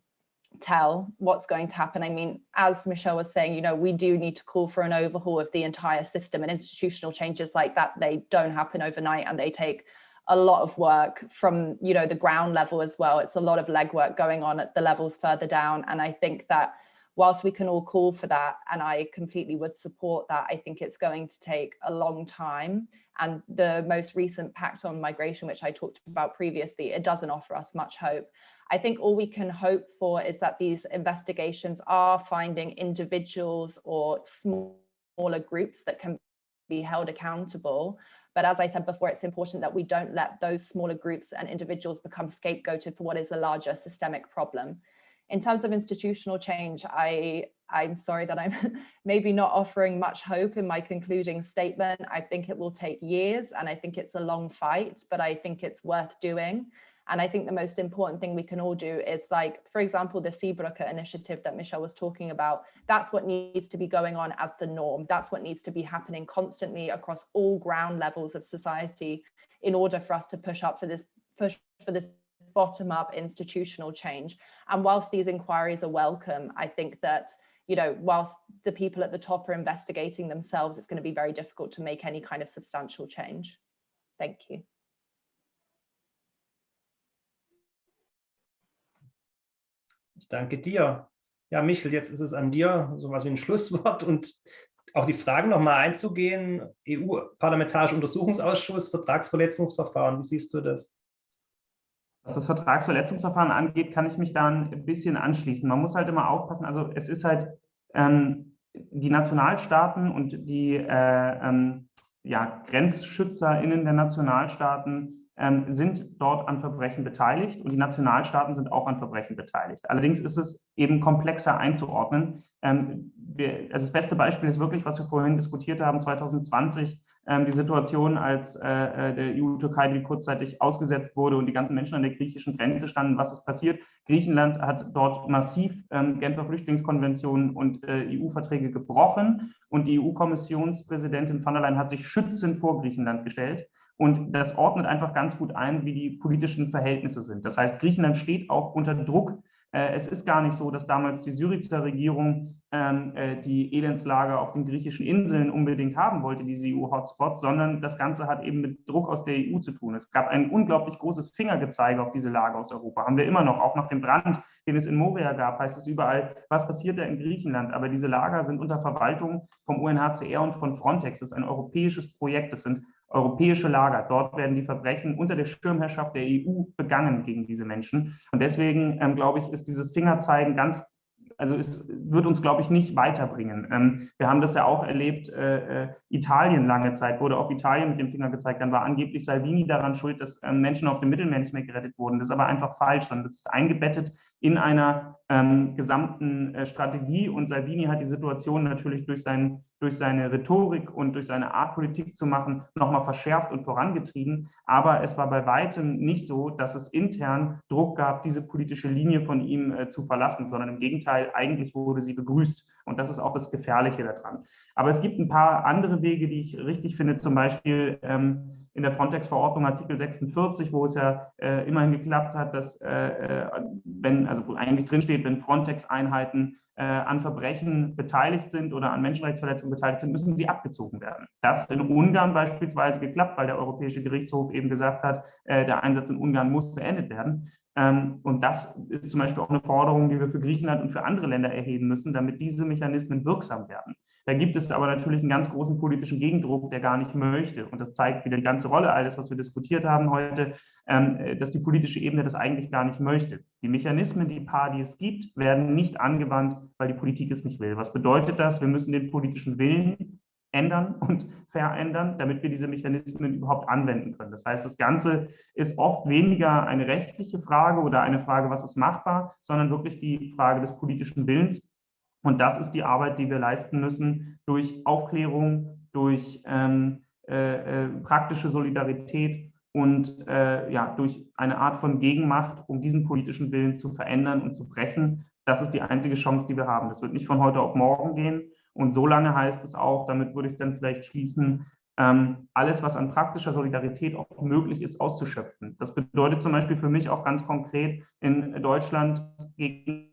tell what's going to happen. I mean, as Michelle was saying, you know, we do need to call for an overhaul of the entire system and institutional changes like that, they don't happen overnight and they take a lot of work from you know the ground level as well. It's a lot of legwork going on at the levels further down and i think that whilst we can all call for that and i completely would support that i think it's going to take a long time. And the most recent pact on migration which i talked about previously it doesn't offer us much hope. I think all we can hope for is that these investigations are finding individuals or smaller groups that can be held accountable but as I said before, it's important that we don't let those smaller groups and individuals become scapegoated for what is a larger systemic problem. In terms of institutional change, I, I'm sorry that I'm maybe not offering much hope in my concluding statement. I think it will take years and I think it's a long fight, but I think it's worth doing. And I think the most important thing we can all do is like, for example, the Seabrook initiative that Michelle was talking about, that's what needs to be going on as the norm. That's what needs to be happening constantly across all ground levels of society in order for us to push up for this push for this bottom up institutional change. And whilst these inquiries are welcome, I think that you know, whilst the people at the top are investigating themselves, it's going to be very difficult to make any kind of substantial change. Thank you. Ich danke dir. Ja, Michel, jetzt ist es an dir, so was wie ein Schlusswort und auf die Fragen nochmal einzugehen. EU-Parlamentarischer Untersuchungsausschuss, Vertragsverletzungsverfahren, wie siehst du das? Was das Vertragsverletzungsverfahren angeht, kann ich mich da ein bisschen anschließen. Man muss halt immer aufpassen, also es ist halt ähm, die Nationalstaaten und die äh, ähm, ja, GrenzschützerInnen der Nationalstaaten ähm, sind dort an Verbrechen beteiligt und die Nationalstaaten sind auch an Verbrechen beteiligt. Allerdings ist es eben komplexer einzuordnen. Ähm, wir, also das beste Beispiel ist wirklich, was wir vorhin diskutiert haben, 2020 ähm, die Situation, als äh, äh der EU-Türkei kurzzeitig ausgesetzt wurde und die ganzen Menschen an der griechischen Grenze standen, was ist passiert? Griechenland hat dort massiv ähm, Genfer Flüchtlingskonventionen und äh, EU-Verträge gebrochen und die EU-Kommissionspräsidentin von der Leyen hat sich schützend vor Griechenland gestellt. Und das ordnet einfach ganz gut ein, wie die politischen Verhältnisse sind. Das heißt, Griechenland steht auch unter Druck. Äh, es ist gar nicht so, dass damals die Syrizer Regierung ähm, äh, die Elendslager auf den griechischen Inseln unbedingt haben wollte, diese EU-Hotspots, sondern das Ganze hat eben mit Druck aus der EU zu tun. Es gab ein unglaublich großes Fingergezeige auf diese Lager aus Europa. Haben wir immer noch, auch nach dem Brand, den es in Moria gab, heißt es überall, was passiert da in Griechenland? Aber diese Lager sind unter Verwaltung vom UNHCR und von Frontex. Das ist ein europäisches Projekt. Das sind europäische Lager. Dort werden die Verbrechen unter der Schirmherrschaft der EU begangen gegen diese Menschen. Und deswegen, ähm, glaube ich, ist dieses Fingerzeigen ganz also es wird uns, glaube ich, nicht weiterbringen. Ähm, wir haben das ja auch erlebt, äh, äh, Italien lange Zeit, wurde auf Italien mit dem Finger gezeigt, dann war angeblich Salvini daran schuld, dass ähm, Menschen auf dem Mittelmeer nicht mehr gerettet wurden. Das ist aber einfach falsch, sondern das ist eingebettet in einer ähm, gesamten äh, Strategie. Und Salvini hat die Situation natürlich durch, sein, durch seine Rhetorik und durch seine Art, Politik zu machen, nochmal verschärft und vorangetrieben. Aber es war bei weitem nicht so, dass es intern Druck gab, diese politische Linie von ihm äh, zu verlassen, sondern im Gegenteil, eigentlich wurde sie begrüßt. Und das ist auch das Gefährliche daran. Aber es gibt ein paar andere Wege, die ich richtig finde, zum Beispiel ähm, in der Frontex-Verordnung Artikel 46, wo es ja äh, immerhin geklappt hat, dass äh, äh, wenn, also wo eigentlich drinsteht, wenn Frontex-Einheiten äh, an Verbrechen beteiligt sind oder an Menschenrechtsverletzungen beteiligt sind, müssen sie abgezogen werden. Das in Ungarn beispielsweise geklappt, weil der Europäische Gerichtshof eben gesagt hat, äh, der Einsatz in Ungarn muss beendet werden. Ähm, und das ist zum Beispiel auch eine Forderung, die wir für Griechenland und für andere Länder erheben müssen, damit diese Mechanismen wirksam werden. Da gibt es aber natürlich einen ganz großen politischen Gegendruck, der gar nicht möchte. Und das zeigt wieder die ganze Rolle, alles, was wir diskutiert haben heute, ähm, dass die politische Ebene das eigentlich gar nicht möchte. Die Mechanismen, die paar, die es gibt, werden nicht angewandt, weil die Politik es nicht will. Was bedeutet das? Wir müssen den politischen Willen ändern und verändern, damit wir diese Mechanismen überhaupt anwenden können. Das heißt, das Ganze ist oft weniger eine rechtliche Frage oder eine Frage, was ist machbar, sondern wirklich die Frage des politischen Willens und das ist die Arbeit, die wir leisten müssen durch Aufklärung, durch ähm, äh, äh, praktische Solidarität und äh, ja, durch eine Art von Gegenmacht, um diesen politischen Willen zu verändern und zu brechen. Das ist die einzige Chance, die wir haben. Das wird nicht von heute auf morgen gehen. Und so lange heißt es auch, damit würde ich dann vielleicht schließen, ähm, alles, was an praktischer Solidarität auch möglich ist, auszuschöpfen. Das bedeutet zum Beispiel für mich auch ganz konkret in Deutschland gegen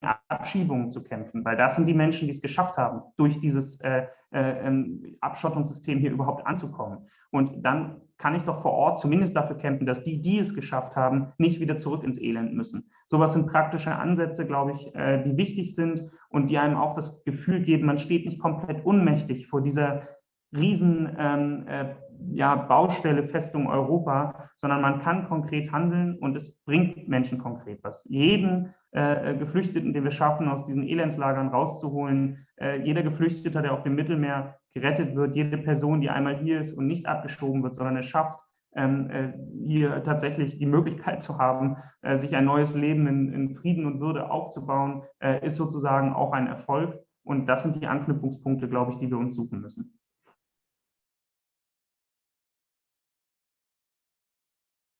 Abschiebungen zu kämpfen, weil das sind die Menschen, die es geschafft haben, durch dieses äh, äh, ähm, Abschottungssystem hier überhaupt anzukommen. Und dann kann ich doch vor Ort zumindest dafür kämpfen, dass die, die es geschafft haben, nicht wieder zurück ins Elend müssen. Sowas sind praktische Ansätze, glaube ich, äh, die wichtig sind und die einem auch das Gefühl geben, man steht nicht komplett unmächtig vor dieser riesen ähm, äh, ja, Baustelle Festung Europa, sondern man kann konkret handeln und es bringt Menschen konkret was. Jeden äh, Geflüchteten, den wir schaffen, aus diesen Elendslagern rauszuholen, äh, jeder Geflüchteter, der auf dem Mittelmeer gerettet wird, jede Person, die einmal hier ist und nicht abgeschoben wird, sondern es schafft, ähm, äh, hier tatsächlich die Möglichkeit zu haben, äh, sich ein neues Leben in, in, Frieden und Würde aufzubauen, äh, ist sozusagen auch ein Erfolg. Und das sind die Anknüpfungspunkte, glaube ich, die wir uns suchen müssen.